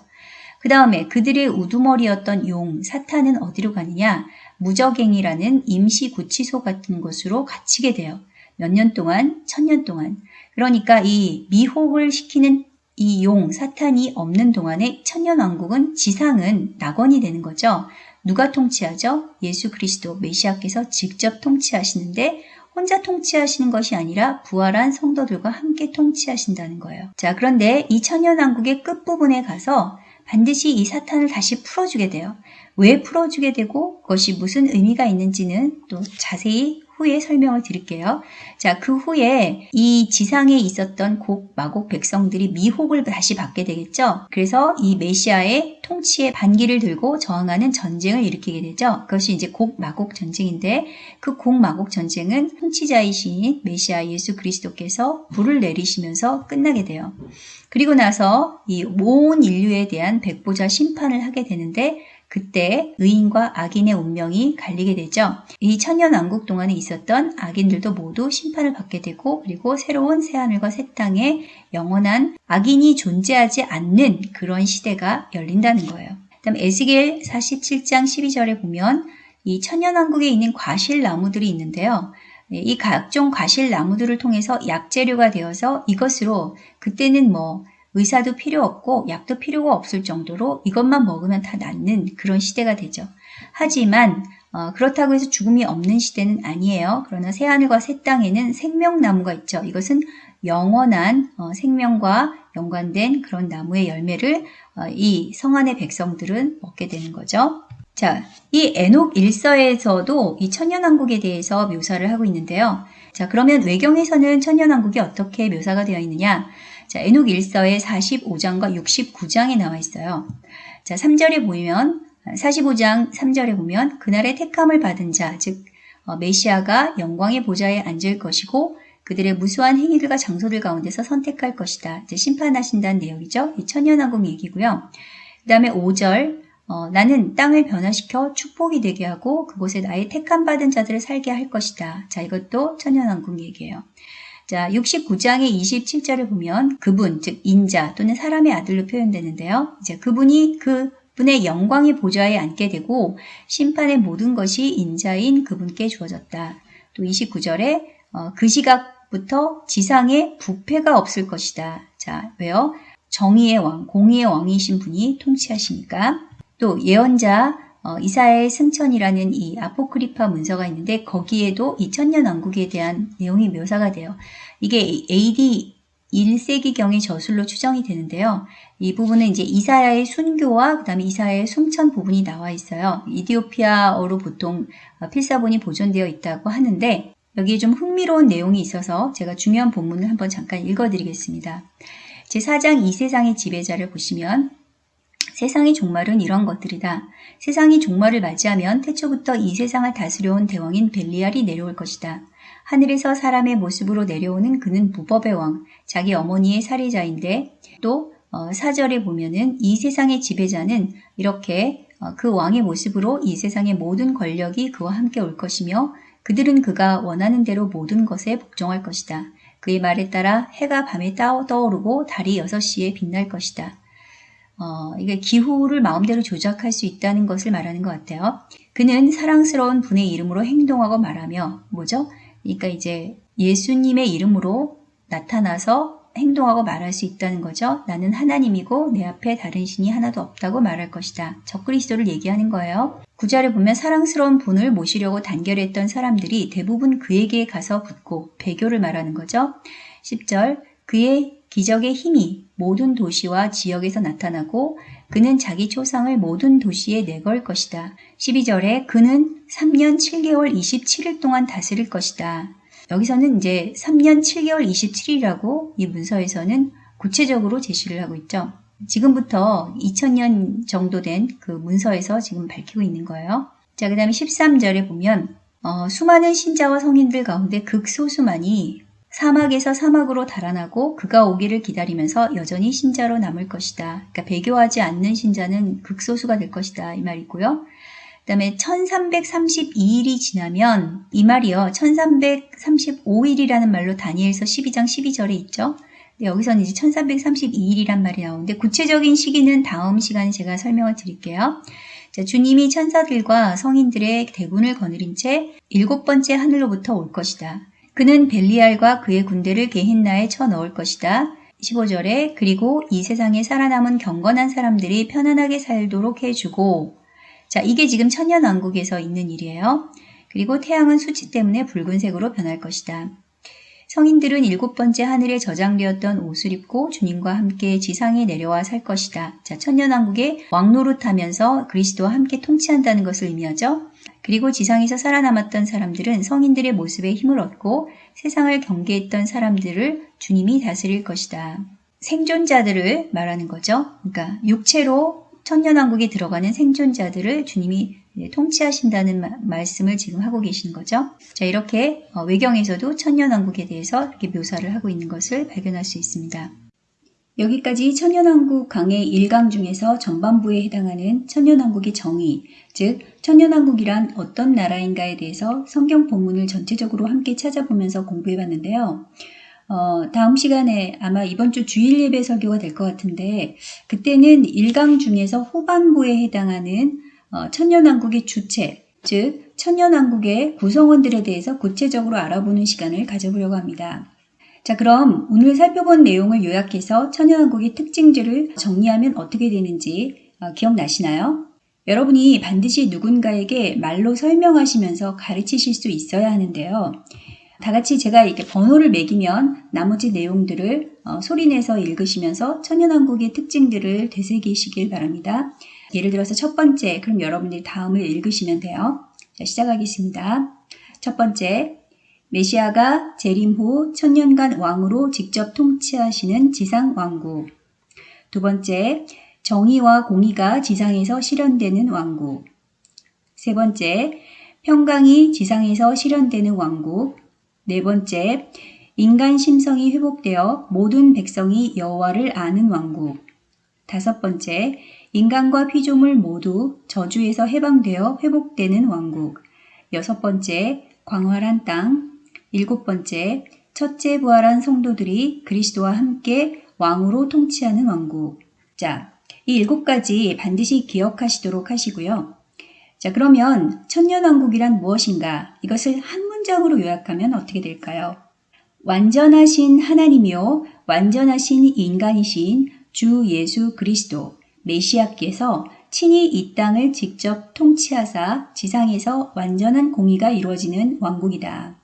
그 다음에 그들의 우두머리였던 용, 사탄은 어디로 가느냐? 무적행이라는 임시 구치소 같은 곳으로 갇히게 돼요. 몇 년 동안, 천년 동안. 그러니까 이 미혹을 시키는 이 용, 사탄이 없는 동안에 천년왕국은 지상은 낙원이 되는 거죠. 누가 통치하죠? 예수 그리스도 메시아께서 직접 통치하시는데 혼자 통치하시는 것이 아니라 부활한 성도들과 함께 통치하신다는 거예요. 자, 그런데 이 천년왕국의 끝부분에 가서 반드시 이 사탄을 다시 풀어주게 돼요. 왜 풀어주게 되고 그것이 무슨 의미가 있는지는 또 자세히 후에 설명을 드릴게요. 자, 그 후에 이 지상에 있었던 곡, 마곡 백성들이 미혹을 다시 받게 되겠죠. 그래서 이 메시아의 통치의 반기를 들고 저항하는 전쟁을 일으키게 되죠. 그것이 이제 곡, 마곡 전쟁인데 그 곡, 마곡 전쟁은 통치자이신 메시아 예수 그리스도께서 불을 내리시면서 끝나게 돼요. 그리고 나서 이온 인류에 대한 백보자 심판을 하게 되는데 그때 의인과 악인의 운명이 갈리게 되죠. 이 천년왕국 동안에 있었던 악인들도 모두 심판을 받게 되고 그리고 새로운 새하늘과 새 땅에 영원한 악인이 존재하지 않는 그런 시대가 열린다는 거예요. 그다음 에스겔 47장 12절에 보면 이 천년왕국에 있는 과실 나무들이 있는데요. 이 각종 과실 나무들을 통해서 약재료가 되어서 이것으로 그때는 뭐 의사도 필요 없고 약도 필요가 없을 정도로 이것만 먹으면 다 낫는 그런 시대가 되죠. 하지만 어, 그렇다고 해서 죽음이 없는 시대는 아니에요. 그러나 새하늘과 새 땅에는 생명나무가 있죠. 이것은 영원한 어, 생명과 연관된 그런 나무의 열매를 어, 이 성안의 백성들은 먹게 되는 거죠. 자, 이 에녹 일서에서도 이 천년왕국에 대해서 묘사를 하고 있는데요. 자, 그러면 외경에서는 천년왕국이 어떻게 묘사가 되어 있느냐? 자, 에녹 일서의 45장과 69장에 나와 있어요. 자, 3절에 보면 45장 3절에 보면 그날의 택함을 받은 자, 즉 어, 메시아가 영광의 보좌에 앉을 것이고 그들의 무수한 행위들과 장소들 가운데서 선택할 것이다. 이제 심판하신다는 내용이죠. 이 천년왕국 얘기고요. 그 다음에 5절 어, 나는 땅을 변화시켜 축복이 되게 하고 그곳에 나의 택함 받은 자들을 살게 할 것이다. 자 이것도 천년왕국 얘기예요. 자, 69장의 27절을 보면 그분, 즉 인자 또는 사람의 아들로 표현되는데요. 이제 그분이 그 분의 영광의 보좌에 앉게 되고 심판의 모든 것이 인자인 그분께 주어졌다. 또 29절에 어, 그 시각부터 지상에 부패가 없을 것이다. 자, 왜요? 정의의 왕, 공의의 왕이신 분이 통치하시니까. 또 예언자 어, 이사의 승천이라는 이 아포크리파 문서가 있는데 거기에도 이 천년 왕국에 대한 내용이 묘사가 돼요. 이게 AD 1세기경의 저술로 추정이 되는데요. 이 부분은 이제 이사야의 순교와 그 다음에 이사야의 숨천 부분이 나와 있어요. 이디오피아어로 보통 필사본이 보존되어 있다고 하는데 여기에 좀 흥미로운 내용이 있어서 제가 중요한 본문을 한번 잠깐 읽어드리겠습니다. 제4장 이 세상의 지배자를 보시면 세상의 종말은 이런 것들이다. 세상이 종말을 맞이하면 태초부터 이 세상을 다스려온 대왕인 벨리알이 내려올 것이다. 하늘에서 사람의 모습으로 내려오는 그는 무법의 왕, 자기 어머니의 살해자인데 또 어, 사절에 보면은 이 세상의 지배자는 이렇게 어, 그 왕의 모습으로 이 세상의 모든 권력이 그와 함께 올 것이며 그들은 그가 원하는 대로 모든 것에 복종할 것이다. 그의 말에 따라 해가 밤에 떠오르고 달이 6시에 빛날 것이다. 어, 이게 기후를 마음대로 조작할 수 있다는 것을 말하는 것 같아요. 그는 사랑스러운 분의 이름으로 행동하고 말하며 뭐죠? 그러니까 이제 예수님의 이름으로 나타나서 행동하고 말할 수 있다는 거죠. 나는 하나님이고 내 앞에 다른 신이 하나도 없다고 말할 것이다. 적그리스도를 얘기하는 거예요. 구절을 보면 사랑스러운 분을 모시려고 단결했던 사람들이 대부분 그에게 가서 붙고 배교를 말하는 거죠. 10절 그의 기적의 힘이 모든 도시와 지역에서 나타나고 그는 자기 초상을 모든 도시에 내걸 것이다. 12절에 그는 3년 7개월 27일 동안 다스릴 것이다. 여기서는 이제 3년 7개월 27일이라고 이 문서에서는 구체적으로 제시를 하고 있죠. 지금부터 2000년 정도 된 그 문서에서 지금 밝히고 있는 거예요. 자, 그 다음에 13절에 보면 어, 수많은 신자와 성인들 가운데 극소수만이 사막에서 사막으로 달아나고 그가 오기를 기다리면서 여전히 신자로 남을 것이다. 그러니까 배교하지 않는 신자는 극소수가 될 것이다. 이 말이고요. 그 다음에 1332일이 지나면 이 말이요. 1335일이라는 말로 다니엘서 12장 12절에 있죠. 여기서는 이제 1332일이란 말이 나오는데 구체적인 시기는 다음 시간에 제가 설명을 드릴게요. 자, 주님이 천사들과 성인들의 대군을 거느린 채 일곱 번째 하늘로부터 올 것이다. 그는 벨리알과 그의 군대를 게힌나에 쳐넣을 것이다. 15절에 그리고 이 세상에 살아남은 경건한 사람들이 편안하게 살도록 해주고 자, 이게 지금 천년왕국에서 있는 일이에요. 그리고 태양은 수치 때문에 붉은색으로 변할 것이다. 성인들은 일곱 번째 하늘에 저장되었던 옷을 입고 주님과 함께 지상에 내려와 살 것이다. 자, 천년왕국에 왕노릇하면서 그리스도와 함께 통치한다는 것을 의미하죠. 그리고 지상에서 살아남았던 사람들은 성인들의 모습에 힘을 얻고 세상을 경계했던 사람들을 주님이 다스릴 것이다. 생존자들을 말하는 거죠. 그러니까 육체로 천년왕국에 들어가는 생존자들을 주님이 통치하신다는 마, 말씀을 지금 하고 계시는 거죠. 자, 이렇게 어, 외경에서도 천년왕국에 대해서 이렇게 묘사를 하고 있는 것을 발견할 수 있습니다. 여기까지 천년왕국 강의 1강 중에서 전반부에 해당하는 천년왕국의 정의, 즉 천년왕국이란 어떤 나라인가에 대해서 성경 본문을 전체적으로 함께 찾아보면서 공부해 봤는데요. 어, 다음 시간에 아마 이번 주 주일 예배 설교가 될 것 같은데 그때는 1강 중에서 후반부에 해당하는 어, 천년왕국의 주체, 즉 천년왕국의 구성원들에 대해서 구체적으로 알아보는 시간을 가져보려고 합니다. 자 그럼 오늘 살펴본 내용을 요약해서 천년왕국의 특징들을 정리하면 어떻게 되는지 어, 기억나시나요? 여러분이 반드시 누군가에게 말로 설명하시면서 가르치실 수 있어야 하는데요. 다 같이 제가 이렇게 번호를 매기면 나머지 내용들을 어, 소리내서 읽으시면서 천연왕국의 특징들을 되새기시길 바랍니다. 예를 들어서 첫 번째, 그럼 여러분들이 다음을 읽으시면 돼요. 자, 시작하겠습니다. 첫 번째, 메시아가 재림 후 천년간 왕으로 직접 통치하시는 지상 왕국. 두 번째, 정의와 공의가 지상에서 실현되는 왕국. 세 번째, 평강이 지상에서 실현되는 왕국. 네 번째, 인간 심성이 회복되어 모든 백성이 여호와를 아는 왕국. 다섯 번째, 인간과 피조물 모두 저주에서 해방되어 회복되는 왕국. 여섯 번째, 광활한 땅. 일곱 번째, 첫째 부활한 성도들이 그리스도와 함께 왕으로 통치하는 왕국. 자, 이 일곱 가지 반드시 기억하시도록 하시고요. 자, 그러면 천년왕국이란 무엇인가? 이것을 한 문장으로 요약하면 어떻게 될까요? 완전하신 하나님이요, 완전하신 인간이신 주 예수 그리스도, 메시아께서 친히 이 땅을 직접 통치하사 지상에서 완전한 공의가 이루어지는 왕국이다.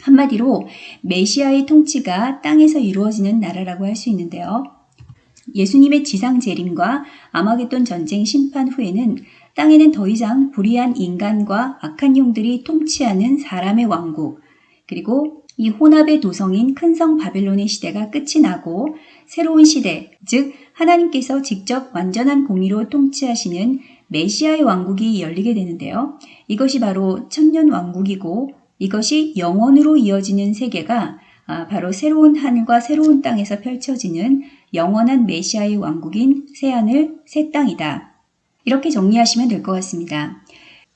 한마디로 메시아의 통치가 땅에서 이루어지는 나라라고 할 수 있는데요. 예수님의 지상 재림과 아마겟돈 전쟁 심판 후에는 땅에는 더 이상 불의한 인간과 악한 영들이 통치하는 사람의 왕국, 그리고 이 혼합의 도성인 큰 성 바벨론의 시대가 끝이 나고 새로운 시대, 즉 하나님께서 직접 완전한 공의로 통치하시는 메시아의 왕국이 열리게 되는데요. 이것이 바로 천년 왕국이고 이것이 영원으로 이어지는 세계가 아, 바로 새로운 하늘과 새로운 땅에서 펼쳐지는 영원한 메시아의 왕국인 새하늘, 새 땅이다. 이렇게 정리하시면 될 것 같습니다.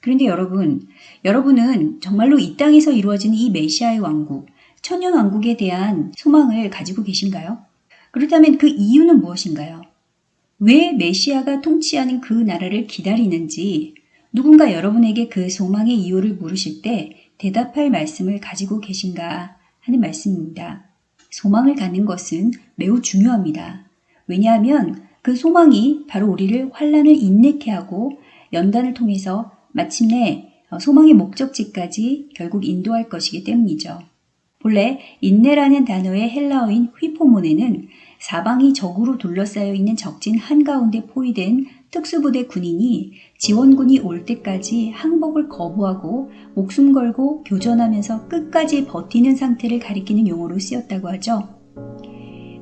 그런데 여러분, 여러분은 정말로 이 땅에서 이루어지는 이 메시아의 왕국, 천년 왕국에 대한 소망을 가지고 계신가요? 그렇다면 그 이유는 무엇인가요? 왜 메시아가 통치하는 그 나라를 기다리는지 누군가 여러분에게 그 소망의 이유를 물으실 때 대답할 말씀을 가지고 계신가 하는 말씀입니다. 소망을 갖는 것은 매우 중요합니다. 왜냐하면 그 소망이 바로 우리를 환란을 인내케 하고 연단을 통해서 마침내 소망의 목적지까지 결국 인도할 것이기 때문이죠. 본래 인내라는 단어의 헬라어인 휘포몬에는 사방이 적으로 둘러싸여 있는 적진 한가운데 포위된 특수부대 군인이 지원군이 올 때까지 항복을 거부하고 목숨 걸고 교전하면서 끝까지 버티는 상태를 가리키는 용어로 쓰였다고 하죠.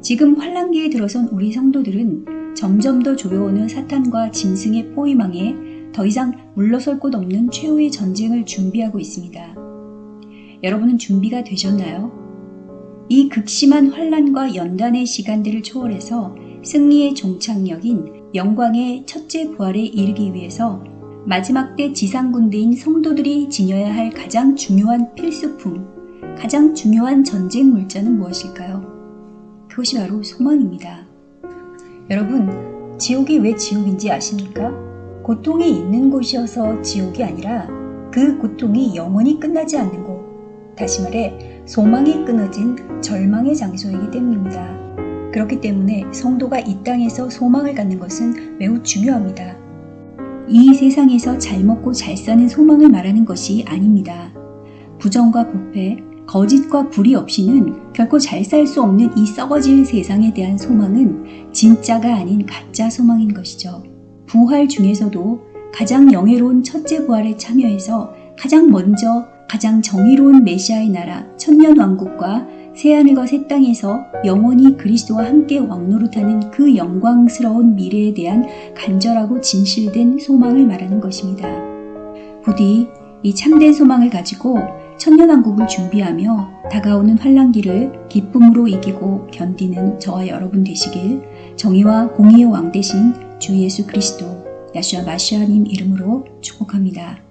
지금 환란기에 들어선 우리 성도들은 점점 더 조여오는 사탄과 짐승의 포위망에 더 이상 물러설 곳 없는 최후의 전쟁을 준비하고 있습니다. 여러분은 준비가 되셨나요? 이 극심한 환란과 연단의 시간들을 초월해서 승리의 종착역인 영광의 첫째 부활에 이르기 위해서 마지막 때 지상군대인 성도들이 지녀야 할 가장 중요한 필수품, 가장 중요한 전쟁 물자는 무엇일까요? 그것이 바로 소망입니다. 여러분, 지옥이 왜 지옥인지 아십니까? 고통이 있는 곳이어서 지옥이 아니라 그 고통이 영원히 끝나지 않는 곳, 다시 말해 소망이 끊어진 절망의 장소이기 때문입니다. 그렇기 때문에 성도가 이 땅에서 소망을 갖는 것은 매우 중요합니다. 이 세상에서 잘 먹고 잘 사는 소망을 말하는 것이 아닙니다. 부정과 부패, 거짓과 불이 없이는 결코 잘 살 수 없는 이 썩어질 세상에 대한 소망은 진짜가 아닌 가짜 소망인 것이죠. 부활 중에서도 가장 영예로운 첫째 부활에 참여해서 가장 먼저 가장 정의로운 메시아의 나라 천년 왕국과 새하늘과 새 땅에서 영원히 그리스도와 함께 왕노릇하는 그 영광스러운 미래에 대한 간절하고 진실된 소망을 말하는 것입니다. 부디 이 참된 소망을 가지고 천년왕국을 준비하며 다가오는 환란기를 기쁨으로 이기고 견디는 저와 여러분 되시길 정의와 공의의 왕 대신 주 예수 그리스도 야슈아 마시아님 이름으로 축복합니다.